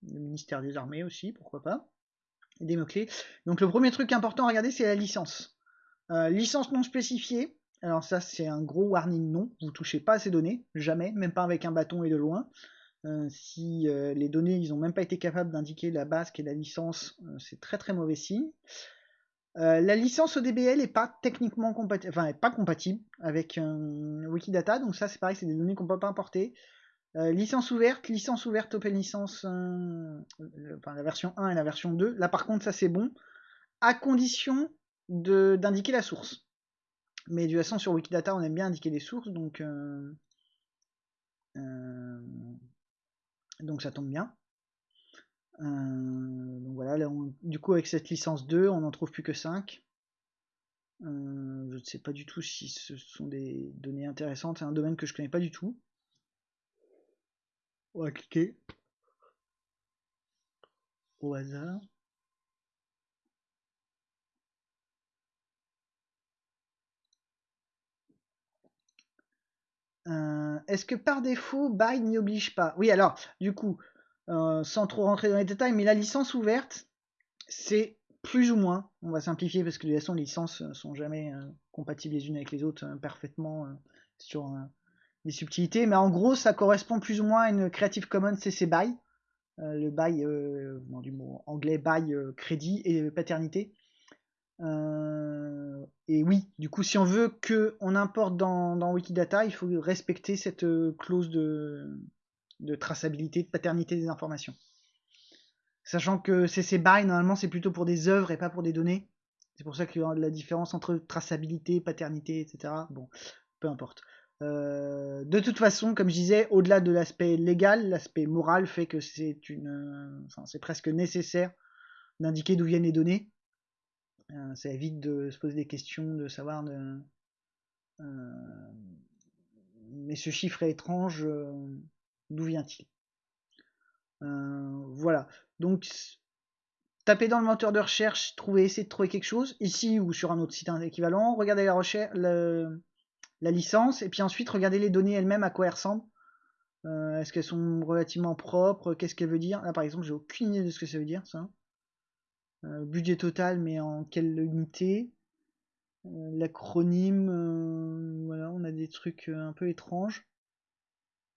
Speaker 1: Le ministère des Armées aussi, pourquoi pas. Et des mots-clés. Donc le premier truc important à regarder, c'est la licence. Euh, licence non spécifiée. Alors ça, c'est un gros warning non. Vous touchez pas à ces données, jamais, même pas avec un bâton et de loin. si les données, ils n'ont même pas été capables d'indiquer la base qui est la licence, c'est très très mauvais signe. Euh, la licence ODBL n'est pas techniquement compatible, avec Wikidata, donc ça c'est pareil, c'est des données qu'on ne peut pas importer. Euh, licence ouverte, licence ouverte Open Licence, euh, la version 1 et la version 2. Là par contre, ça c'est bon, à condition d'indiquer la source. Mais de toute façon, sur Wikidata, on aime bien indiquer les sources, donc ça tombe bien. Euh, donc voilà, là, on, du coup avec cette licence 2, on n'en trouve plus que 5. Euh, je ne sais pas du tout si ce sont des données intéressantes. C'est un domaine que je connais pas du tout. On va cliquer au hasard. Euh, est-ce que par défaut, Buy n'y oblige pas? Oui, alors, du coup, euh, sans trop rentrer dans les détails, mais la licence ouverte, c'est plus ou moins, on va simplifier parce que de toute façon, les licences euh, sont jamais euh, compatibles les unes avec les autres parfaitement sur les subtilités, mais en gros, ça correspond plus ou moins à une Creative Commons CC BY, le non, du mot anglais, euh, crédit et paternité. Et oui, du coup, si on veut que on importe dans, Wikidata, il faut respecter cette clause de, de traçabilité, de paternité des informations. Sachant que CC BY, normalement, c'est plutôt pour des œuvres et pas pour des données. C'est pour ça qu'il y a la différence entre traçabilité, paternité, etc. Bon, peu importe. Euh, de toute façon, comme je disais, au-delà de l'aspect légal, l'aspect moral fait que c'est une, c'est presque nécessaire d'indiquer d'où viennent les données. Euh, ça évite de se poser des questions, de savoir de, euh, mais ce chiffre est étrange, d'où vient-il? Euh, Voilà. Donc, tapez dans le moteur de recherche, trouvez, essayez de trouver quelque chose, ici ou sur un autre site équivalent, regardez la recherche, la licence, et puis ensuite regardez les données elles-mêmes à quoi elles ressemblent. Euh, Est-ce qu'elles sont relativement propres? Qu'est-ce qu'elle veut dire? Là par exemple, j'ai aucune idée de ce que ça veut dire ça. Euh, budget total, mais en quelle unité? L'acronyme, voilà, on a des trucs un peu étranges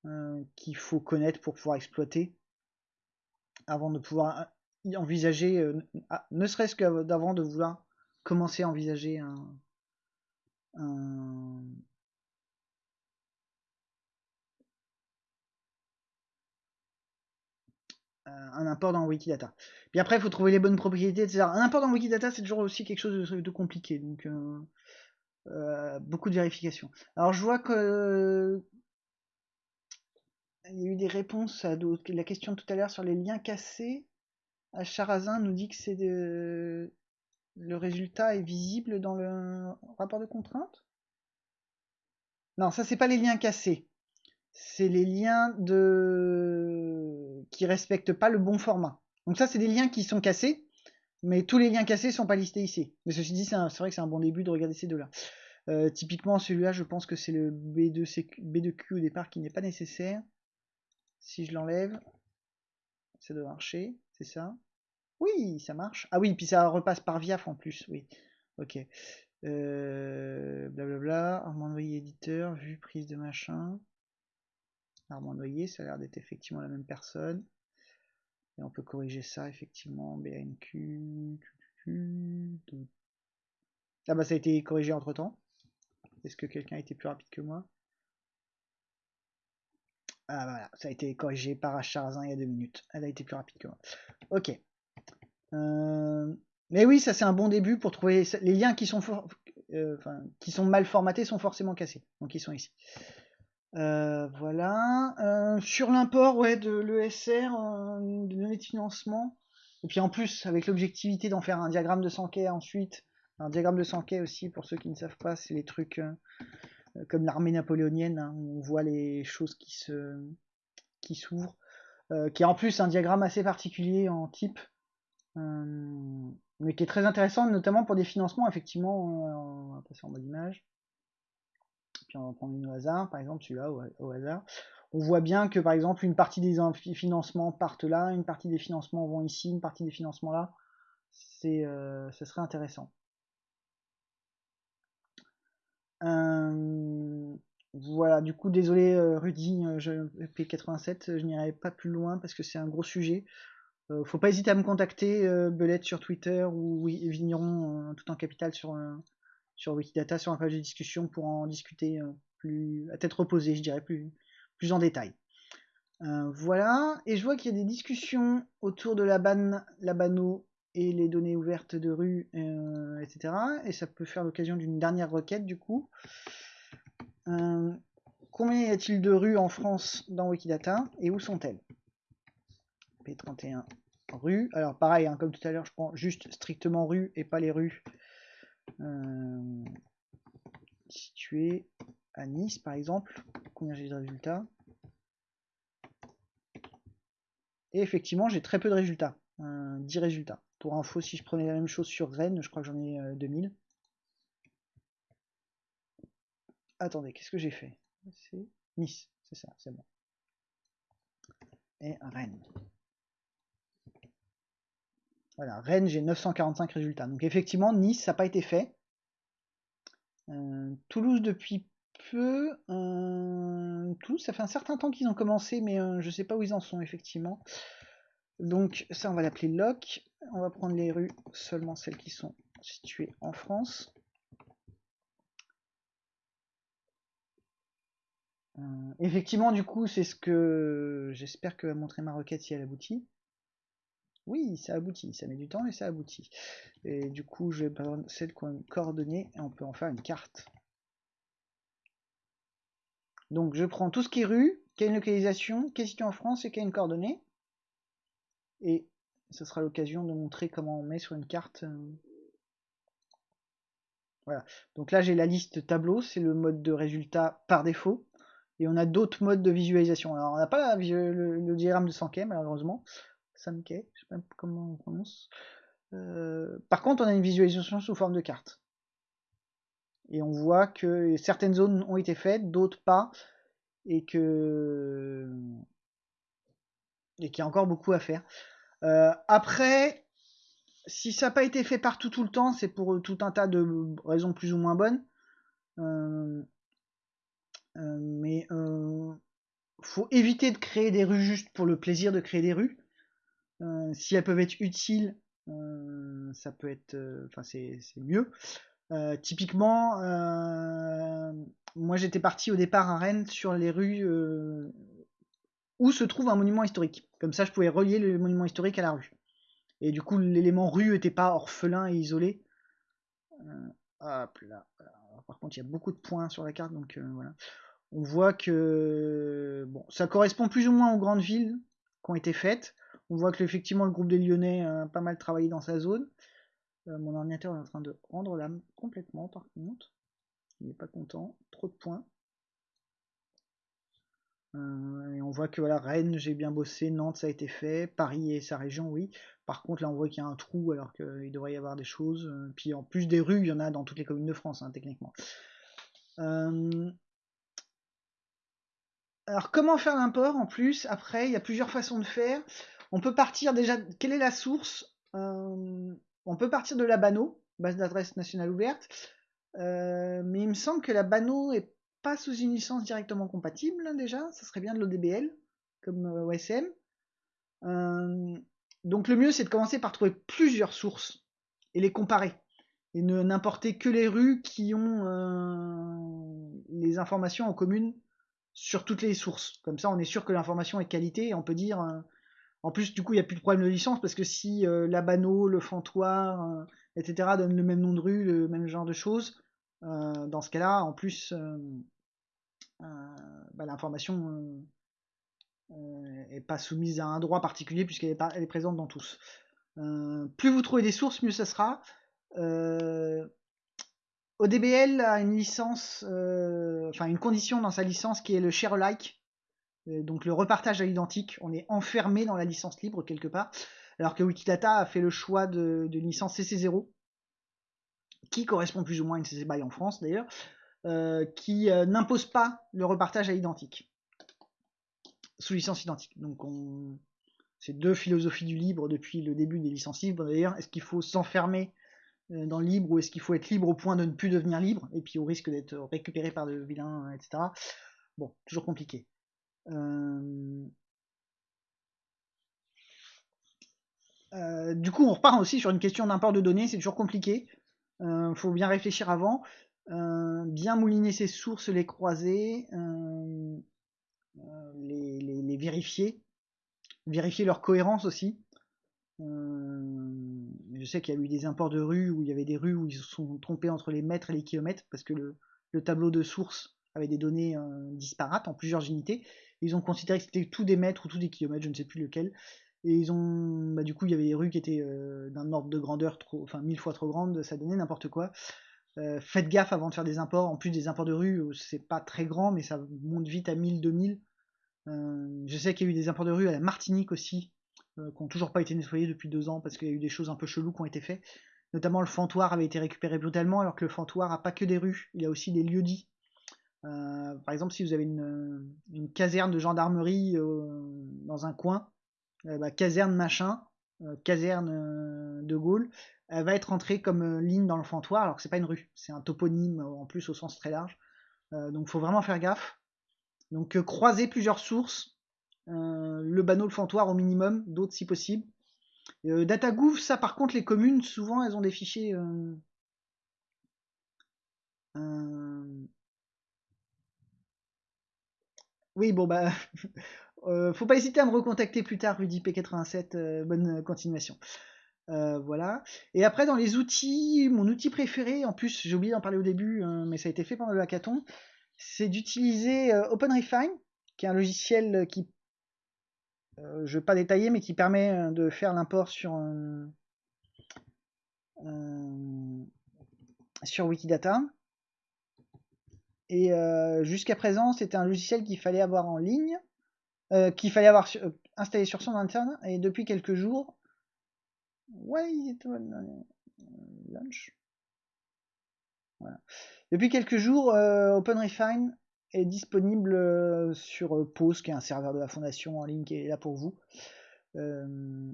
Speaker 1: euh, qu'il faut connaître pour pouvoir exploiter avant de pouvoir y envisager, euh, ah, ne serait-ce que d'avant de vouloir commencer à envisager un, import dans Wikidata. Puis après, il faut trouver les bonnes propriétés, etc. Un import dans Wikidata, c'est toujours aussi quelque chose de, compliqué, donc euh, euh, beaucoup de vérification. Alors je vois que il y a eu des réponses à la question tout à l'heure sur les liens cassés. Charazin nous dit que c'est le résultat est visible dans le rapport de contrainte. Non, ça c'est pas les liens cassés. C'est les liens de qui respectent pas le bon format. Donc ça c'est des liens qui sont cassés, mais tous les liens cassés sont pas listés ici. Mais ceci dit, c'est vrai que c'est un bon début de regarder ces deux-là. Euh, typiquement celui-là, je pense que c'est le B2CQ, B2Q au départ qui n'est pas nécessaire. Si je l'enlève, ça doit marcher, c'est ça? Oui, ça marche. Ah oui, puis ça repasse par VIAF en plus, oui. Ok. Euh, blablabla, Armand Noyer éditeur, vue prise de machin. Armand Noyer, ça a l'air d'être effectivement la même personne. Et on peut corriger ça effectivement. BNQ. Ah bah ça a été corrigé entre temps. Est-ce que quelqu'un été plus rapide que moi? Ah voilà, ça a été corrigé par Acharzin il y a deux minutes. Elle a été plus rapide que moi. Ok. Euh, Mais oui, ça c'est un bon début pour trouver les liens qui sont, euh, qui sont mal formatés sont forcément cassés. Donc ils sont ici. Euh, voilà. Sur l'import ouais, de l'ESR, de données de financement. Et puis en plus, avec l'objectivité d'en faire un diagramme de Sankey ensuite. Un diagramme de Sankey aussi, pour ceux qui ne savent pas, c'est les trucs comme l'armée napoléonienne, hein, où on voit les choses qui se qui s'ouvrent. Euh, qui est en plus un diagramme assez particulier en type. Euh, mais qui est très intéressant, notamment pour des financements, effectivement, on va passer en mode image. Puis on va prendre une au hasard, par exemple celui-là au, hasard. On voit bien que par exemple une partie des financements partent là, une partie des financements vont ici, une partie des financements là. C'est, euh, ce serait intéressant. Euh, voilà, du coup, désolé euh, Rudy, euh, je, P87, je n'irai pas plus loin parce que c'est un gros sujet. Faut pas hésiter à me contacter, Belette sur Twitter ou oui, Vigneron tout en capital sur, Wikidata, sur un page de discussion pour en discuter plus à tête reposée, je dirais, plus, plus en détail. Voilà, et je vois qu'il y a des discussions autour de la ban, la bano et les données ouvertes de rue, euh, etc. Et ça peut faire l'occasion d'une dernière requête du coup. Euh, combien y a-t-il de rues en France dans Wikidata et où sont-elles? P31 rue. Alors pareil, hein, comme tout à l'heure, je prends juste strictement rue et pas les rues euh, situées à Nice par exemple. Combien j'ai de résultats? Et effectivement, j'ai très peu de résultats. Euh, 10 résultats. Pour info, si je prenais la même chose sur Rennes, je crois que j'en ai euh, 2000. Attendez, qu'est-ce que j'ai fait? Nice, c'est ça, c'est bon. Et Rennes. Voilà, Rennes, j'ai 945 résultats. Donc effectivement, Nice, ça n'a pas été fait. Euh, Toulouse, depuis peu. Euh, Toulouse, ça fait un certain temps qu'ils ont commencé, mais euh, je ne sais pas où ils en sont, effectivement. Donc ça, on va l'appeler lock. On va prendre les rues, seulement celles qui sont situées en France. effectivement, du coup, c'est ce que j'espère que va montrer ma requête si elle aboutit. Oui, ça aboutit, ça met du temps, mais ça aboutit. Et du coup, je vais prendre celle qu'on coordonnées et on peut en faire une carte. Donc, je prends tout ce qui est rue, qui a une localisation, qui est en France et qui a une coordonnée. Et ce sera l'occasion de montrer comment on met sur une carte. Euh, voilà. Donc là, j'ai la liste tableau, c'est le mode de résultat par défaut. Et on a d'autres modes de visualisation. Alors, on n'a pas le, diagramme de Sankey, malheureusement. Sankey, je sais pas comment on prononce. Euh, par contre, on a une visualisation sous forme de carte. Et on voit que certaines zones ont été faites, d'autres pas. Et que. Et qu'il y a encore beaucoup à faire. Euh, après, si ça n'a pas été fait partout tout le temps, c'est pour tout un tas de raisons plus ou moins bonnes. Euh, euh, mais euh, faut éviter de créer des rues juste pour le plaisir de créer des rues. Euh, si elles peuvent être utiles, ça peut être, enfin c'est mieux. typiquement, moi j'étais parti au départ à Rennes sur les rues où se trouve un monument historique. Comme ça, je pouvais relier le monument historique à la rue. Et du coup, l'élément rue n'était pas orphelin et isolé. hop là. Par contre, il y a beaucoup de points sur la carte, donc voilà on voit que bon, ça correspond plus ou moins aux grandes villes qui ont été faites. On voit que effectivement le groupe des Lyonnais a pas mal travaillé dans sa zone. Euh, mon ordinateur est en train de rendre l'âme complètement par contre. Il n'est pas content. Trop de points. Euh, on voit que voilà, Rennes, j'ai bien bossé, Nantes, ça a été fait, Paris et sa région, oui. Par contre, là, on voit qu'il y a un trou alors qu'il devrait y avoir des choses. Euh, puis en plus des rues, il y en a dans toutes les communes de France, hein, techniquement. Alors, comment faire l'import en plus? Après, il y a plusieurs façons de faire. On peut partir déjà. Quelle est la source? Euh, On peut partir de la BANO, base d'adresse nationale ouverte. Euh, mais il me semble que la BANO est pas sous une licence directement compatible déjà. Ça serait bien de l'ODBL comme euh, OSM. donc le mieux c'est de commencer par trouver plusieurs sources et les comparer et ne n'importer que les rues qui ont les informations en commune sur toutes les sources. Comme ça, on est sûr que l'information est qualité et on peut dire. Euh, en plus, du coup, il n'y a plus de problème de licence parce que si euh, la Labano, le Fantoir, euh, etc. donnent le même nom de rue, le même genre de choses, dans ce cas-là, en plus, bah, l'information n'est pas soumise à un droit particulier puisqu'elle est, est, présente dans tous. plus vous trouvez des sources, mieux ça sera. ODBL a une licence, euh, enfin une condition dans sa licence qui est le share alike, euh, donc le repartage à l'identique. On est enfermé dans la licence libre quelque part, alors que Wikidata a fait le choix d'une licence CC0, qui correspond plus ou moins à une CC BY en France d'ailleurs, euh, qui n'impose pas le repartage à l'identique, sous licence identique. Donc on... c'est deux philosophies du libre depuis le début des licences libres d'ailleurs. Est-ce qu'il faut s'enfermer euh, dans le libre ou est-ce qu'il faut être libre au point de ne plus devenir libre et puis au risque d'être récupéré par de vilains, etc. Bon, toujours compliqué. Euh, euh, du coup, on repart aussi sur une question d'import de données, c'est toujours compliqué. Il faut bien réfléchir avant, bien mouliner ses sources, les croiser, les, vérifier, vérifier leur cohérence aussi. Euh, je sais qu'il y a eu des imports de rues où il y avait des rues où ils se sont trompés entre les mètres et les kilomètres parce que le, tableau de source avait des données euh, disparates en plusieurs unités. Ils ont considéré que c'était tout des mètres ou tout des kilomètres, je ne sais plus lequel. Et ils ont, bah, du coup, il y avait des rues qui étaient euh, d'un ordre de grandeur trop, enfin mille fois trop grande, ça donnait n'importe quoi. faites gaffe avant de faire des imports. En plus des imports de rue, c'est pas très grand, mais ça monte vite à 1000, 2000. je sais qu'il y a eu des imports de rue à la Martinique aussi, euh, qui n'ont toujours pas été nettoyés depuis deux ans parce qu'il y a eu des choses un peu cheloues qui ont été faites. Notamment le fantoir avait été récupéré brutalement alors que le fantoir a pas que des rues, il a aussi des lieux dits. par exemple, si vous avez une, caserne de gendarmerie dans un coin, bah, caserne machin, caserne de Gaulle, elle va être entrée comme ligne dans le fantoir, alors que c'est pas une rue, c'est un toponyme en plus au sens très large. donc faut vraiment faire gaffe. Donc croiser plusieurs sources, le banneau, le fantoir au minimum, d'autres si possible. Euh, DataGouv, ça par contre, les communes, souvent, elles ont des fichiers. Euh, euh, oui, bon, bah. faut pas hésiter à me recontacter plus tard, Rudy P87. bonne continuation. voilà. Et après, dans les outils, mon outil préféré, en plus, j'ai oublié d'en parler au début, mais ça a été fait pendant le hackathon, c'est d'utiliser OpenRefine, qui est un logiciel qui euh, je vais pas détailler, mais qui permet euh, de faire l'import sur, sur Wikidata. Et euh, jusqu'à présent, c'était un logiciel qu'il fallait avoir en ligne, qu'il fallait avoir installé sur son interne. Et depuis quelques jours. Voilà. Depuis quelques jours, OpenRefine est disponible euh, sur euh, Pause, qui est un serveur de la fondation en ligne qui est là pour vous. Euh,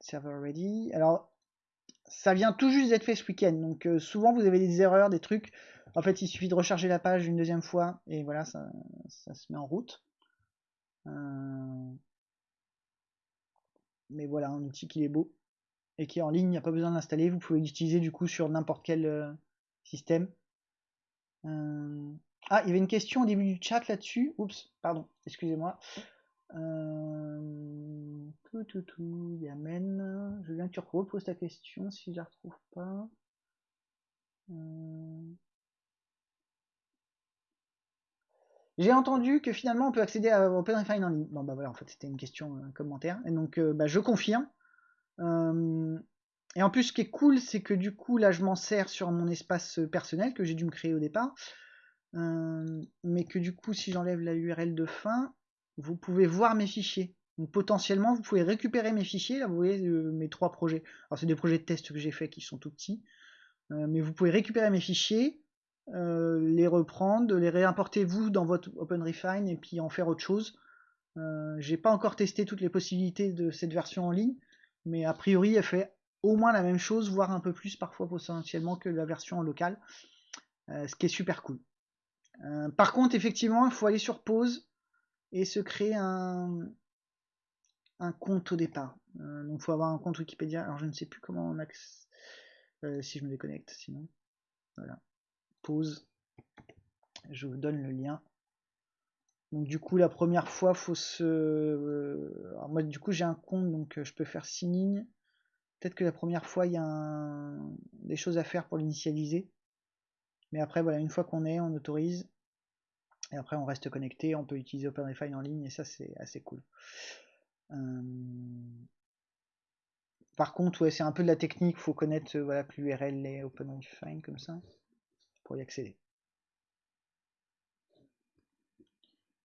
Speaker 1: server ready. Alors, ça vient tout juste d'être fait ce week-end, donc souvent vous avez des erreurs, des trucs. En fait, il suffit de recharger la page une deuxième fois et voilà, ça, se met en route. Mais voilà, un outil qui est beau et qui est en ligne, il n'y a pas besoin d'installer. Vous pouvez l'utiliser du coup sur n'importe quel système. Ah, il y avait une question au début du chat là-dessus. Oups, pardon, excusez-moi. Euh... Tout, tout, tout, Yamen. Je viens que tu reposes ta question si je la retrouve pas. Euh. J'ai entendu que finalement on peut accéder à OpenRefine en ligne. Bon bah voilà, en fait c'était une question, un commentaire. Et donc euh, bah, je confirme. Euh, et en plus ce qui est cool, c'est que du coup là je m'en sers sur mon espace personnel que j'ai dû me créer au départ. Euh, mais que du coup, si j'enlève la URL de fin, vous pouvez voir mes fichiers. Donc potentiellement, vous pouvez récupérer mes fichiers. Là, vous voyez euh, mes trois projets. Alors, c'est des projets de test que j'ai fait qui sont tout petits. Euh, mais vous pouvez récupérer mes fichiers, les reprendre, les réimporter vous dans votre OpenRefine et puis en faire autre chose. j'ai pas encore testé toutes les possibilités de cette version en ligne, mais a priori, elle fait au moins la même chose, voire un peu plus parfois potentiellement que la version en local, ce qui est super cool. Euh, par contre, effectivement, il faut aller sur pause et se créer un, compte au départ. Euh, donc, il faut avoir un compte Wikipédia. Alors, je ne sais plus comment on accède. Euh, si je me déconnecte, sinon. Je vous donne le lien. Donc du coup la première fois faut se. Alors, moi du coup j'ai un compte donc je peux faire signing. Peut-être que la première fois il y a des choses à faire pour l'initialiser. Mais après, voilà, une fois qu'on est, on autorise. Et après, on reste connecté, on peut utiliser OpenRefine en ligne, et ça, c'est assez cool. Euh, par contre, ouais, c'est un peu de la technique, faut connaître euh, voilà, que l'URL est OpenRefine comme ça, y accéder.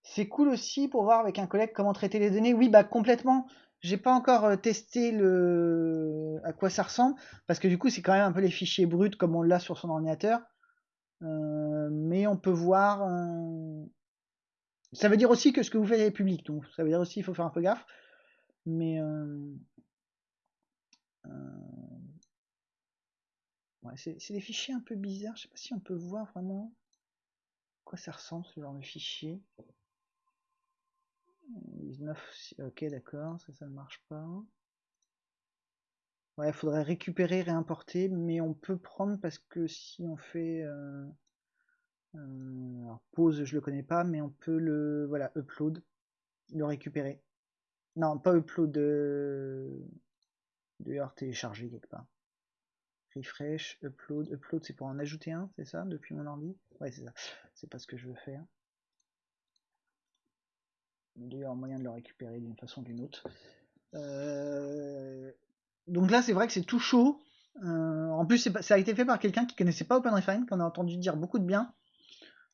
Speaker 1: C'est cool aussi pour voir avec un collègue comment traiter les données. Oui, bah complètement. J'ai pas encore euh, testé le à quoi ça ressemble parce que du coup c'est quand même un peu les fichiers bruts comme on l'a sur son ordinateur. Euh, mais on peut voir. Euh, ça veut dire aussi que ce que vous faites est public, donc ça veut dire aussi qu'il faut faire un peu gaffe. Mais c'est des fichiers un peu bizarres. Je sais pas si on peut voir vraiment quoi ça ressemble ce genre de fichier. 19, ok d'accord, ça ça ne marche pas. Ouais, il faudrait récupérer, réimporter, mais on peut prendre parce que si on fait euh, euh, pause, je le connais pas, mais on peut le voilà upload, le récupérer. Non, pas upload de d'ailleurs télécharger quelque part. Refresh, upload, upload, c'est pour en ajouter un, c'est ça, depuis mon ordi? Ouais, c'est ça. C'est pas ce que je veux faire. D'ailleurs, moyen de le récupérer d'une façon ou d'une autre. Euh, donc là, c'est vrai que c'est tout chaud. Euh, en plus, ça a été fait par quelqu'un qui connaissait pas OpenRefine, qu'on a entendu dire beaucoup de bien,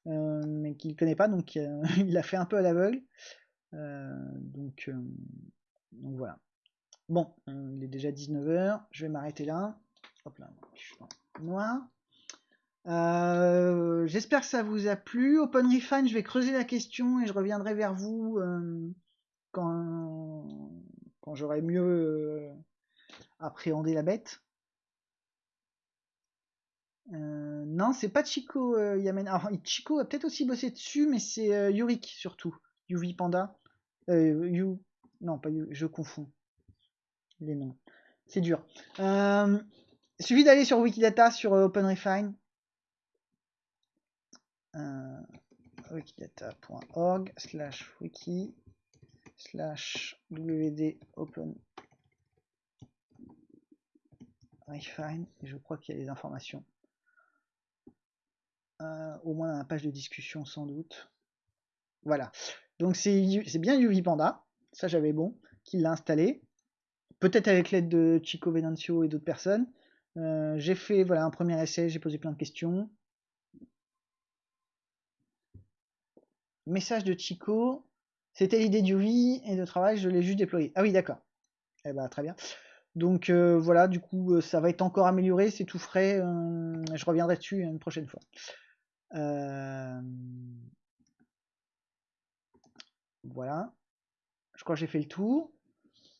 Speaker 1: euh, mais qui ne connaît pas, donc il l'a fait un peu à l'aveugle. donc, donc voilà. Bon, il est déjà 19h, je vais m'arrêter là. Hop. Euh, j'espère que ça vous a plu. OpenRefine, je vais creuser la question et je reviendrai vers vous quand, quand j'aurai mieux appréhendé la bête. Euh, non, c'est pas Chico euh, Yamen. Alors, Chico a peut-être aussi bossé dessus, mais c'est euh, Yurik surtout. Yuvi Panda. you... Non, pas you, je confonds les noms. C'est dur. Euh, suffit d'aller sur Wikidata, sur OpenRefine. wikidata.org slash wiki slash wd open refine je crois qu'il y a les informations euh, au moins dans la page de discussion sans doute. Voilà. Donc c'est bien UV Panda, ça j'avais bon, qui l'a installé. Peut-être avec l'aide de Chico Venancio et d'autres personnes. Euh, j'ai fait voilà un premier essai, j'ai posé plein de questions. Message de Chico. C'était l'idée d'UV et de travail, je l'ai juste déployé. Ah oui, d'accord. Eh ben, très bien. Donc euh, voilà, du coup, ça va être encore amélioré, c'est tout frais. je reviendrai dessus une prochaine fois. Euh, voilà. Je crois que j'ai fait le tour.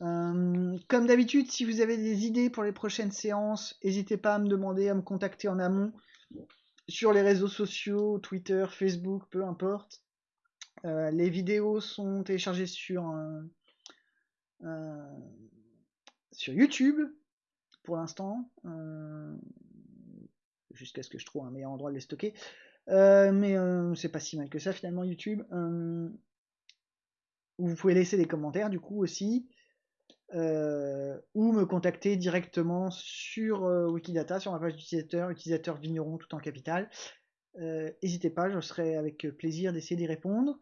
Speaker 1: Euh, comme d'habitude, si vous avez des idées pour les prochaines séances, n'hésitez pas à me demander, à me contacter en amont sur les réseaux sociaux, Twitter, Facebook, peu importe. Euh, les vidéos sont téléchargées sur, sur YouTube pour l'instant, jusqu'à ce que je trouve un meilleur endroit de les stocker. Euh, mais euh, c'est pas si mal que ça finalement YouTube. Euh, vous pouvez laisser des commentaires du coup aussi. Ou me contacter directement sur Wikidata, sur ma page d'utilisateur, utilisateur vigneron tout en capital. N'hésitez pas, je serai avec plaisir d'essayer d'y répondre.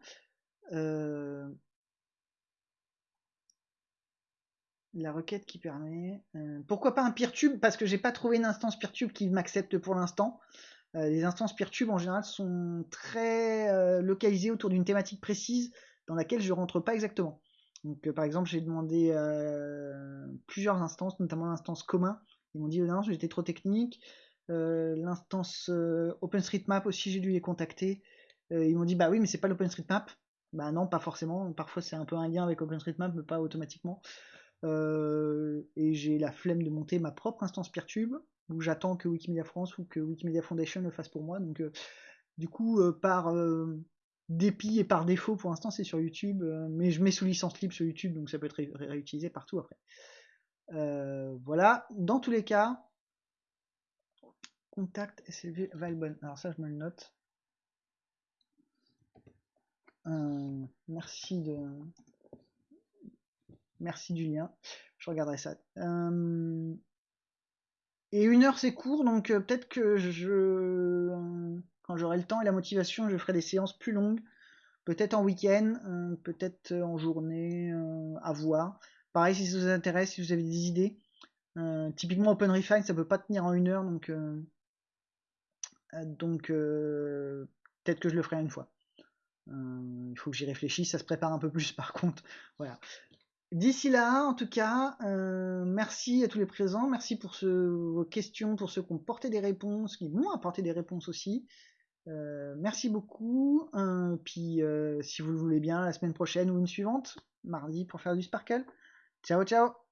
Speaker 1: La requête qui permet. pourquoi pas un PeerTube Parce que j'ai pas trouvé une instance PeerTube qui m'accepte pour l'instant. Euh, les instances PeerTube en général sont très euh, localisées autour d'une thématique précise dans laquelle je rentre pas exactement. Donc euh, par exemple j'ai demandé plusieurs instances, notamment l'instance commun. Ils m'ont dit oh non j'étais trop technique. l'instance OpenStreetMap aussi j'ai dû les contacter. ils m'ont dit bah oui mais c'est pas l'OpenStreetMap. Bah non pas forcément. Parfois c'est un peu un lien avec OpenStreetMap mais pas automatiquement. et j'ai la flemme de monter ma propre instance PeerTube où j'attends que Wikimedia France ou que Wikimedia Foundation le fasse pour moi. Donc, euh, du coup, euh, par euh, dépit et par défaut, pour l'instant, c'est sur YouTube, mais je mets sous licence libre sur YouTube, donc ça peut être réutilisé partout après. voilà, dans tous les cas, contact SLV Valbonne. Alors ça, je me le note. merci de merci du lien. Je regarderai ça. Et une heure c'est court, donc euh, peut-être que je, quand j'aurai le temps et la motivation, je ferai des séances plus longues, peut-être en week-end, euh, peut-être en journée, euh, à voir. Pareil si ça vous intéresse, si vous avez des idées. typiquement OpenRefine, ça peut pas tenir en une heure, donc donc peut-être que je le ferai une fois. il faut que j'y réfléchisse, ça se prépare un peu plus par contre. Voilà. D'ici là, en tout cas, euh, merci à tous les présents, merci pour vos questions, pour ceux qui ont porté des réponses, qui m'ont apporté des réponses aussi. Euh, merci beaucoup. Euh, puis, si vous le voulez bien, la semaine prochaine ou une suivante, mardi, pour faire du sparkle. Ciao, ciao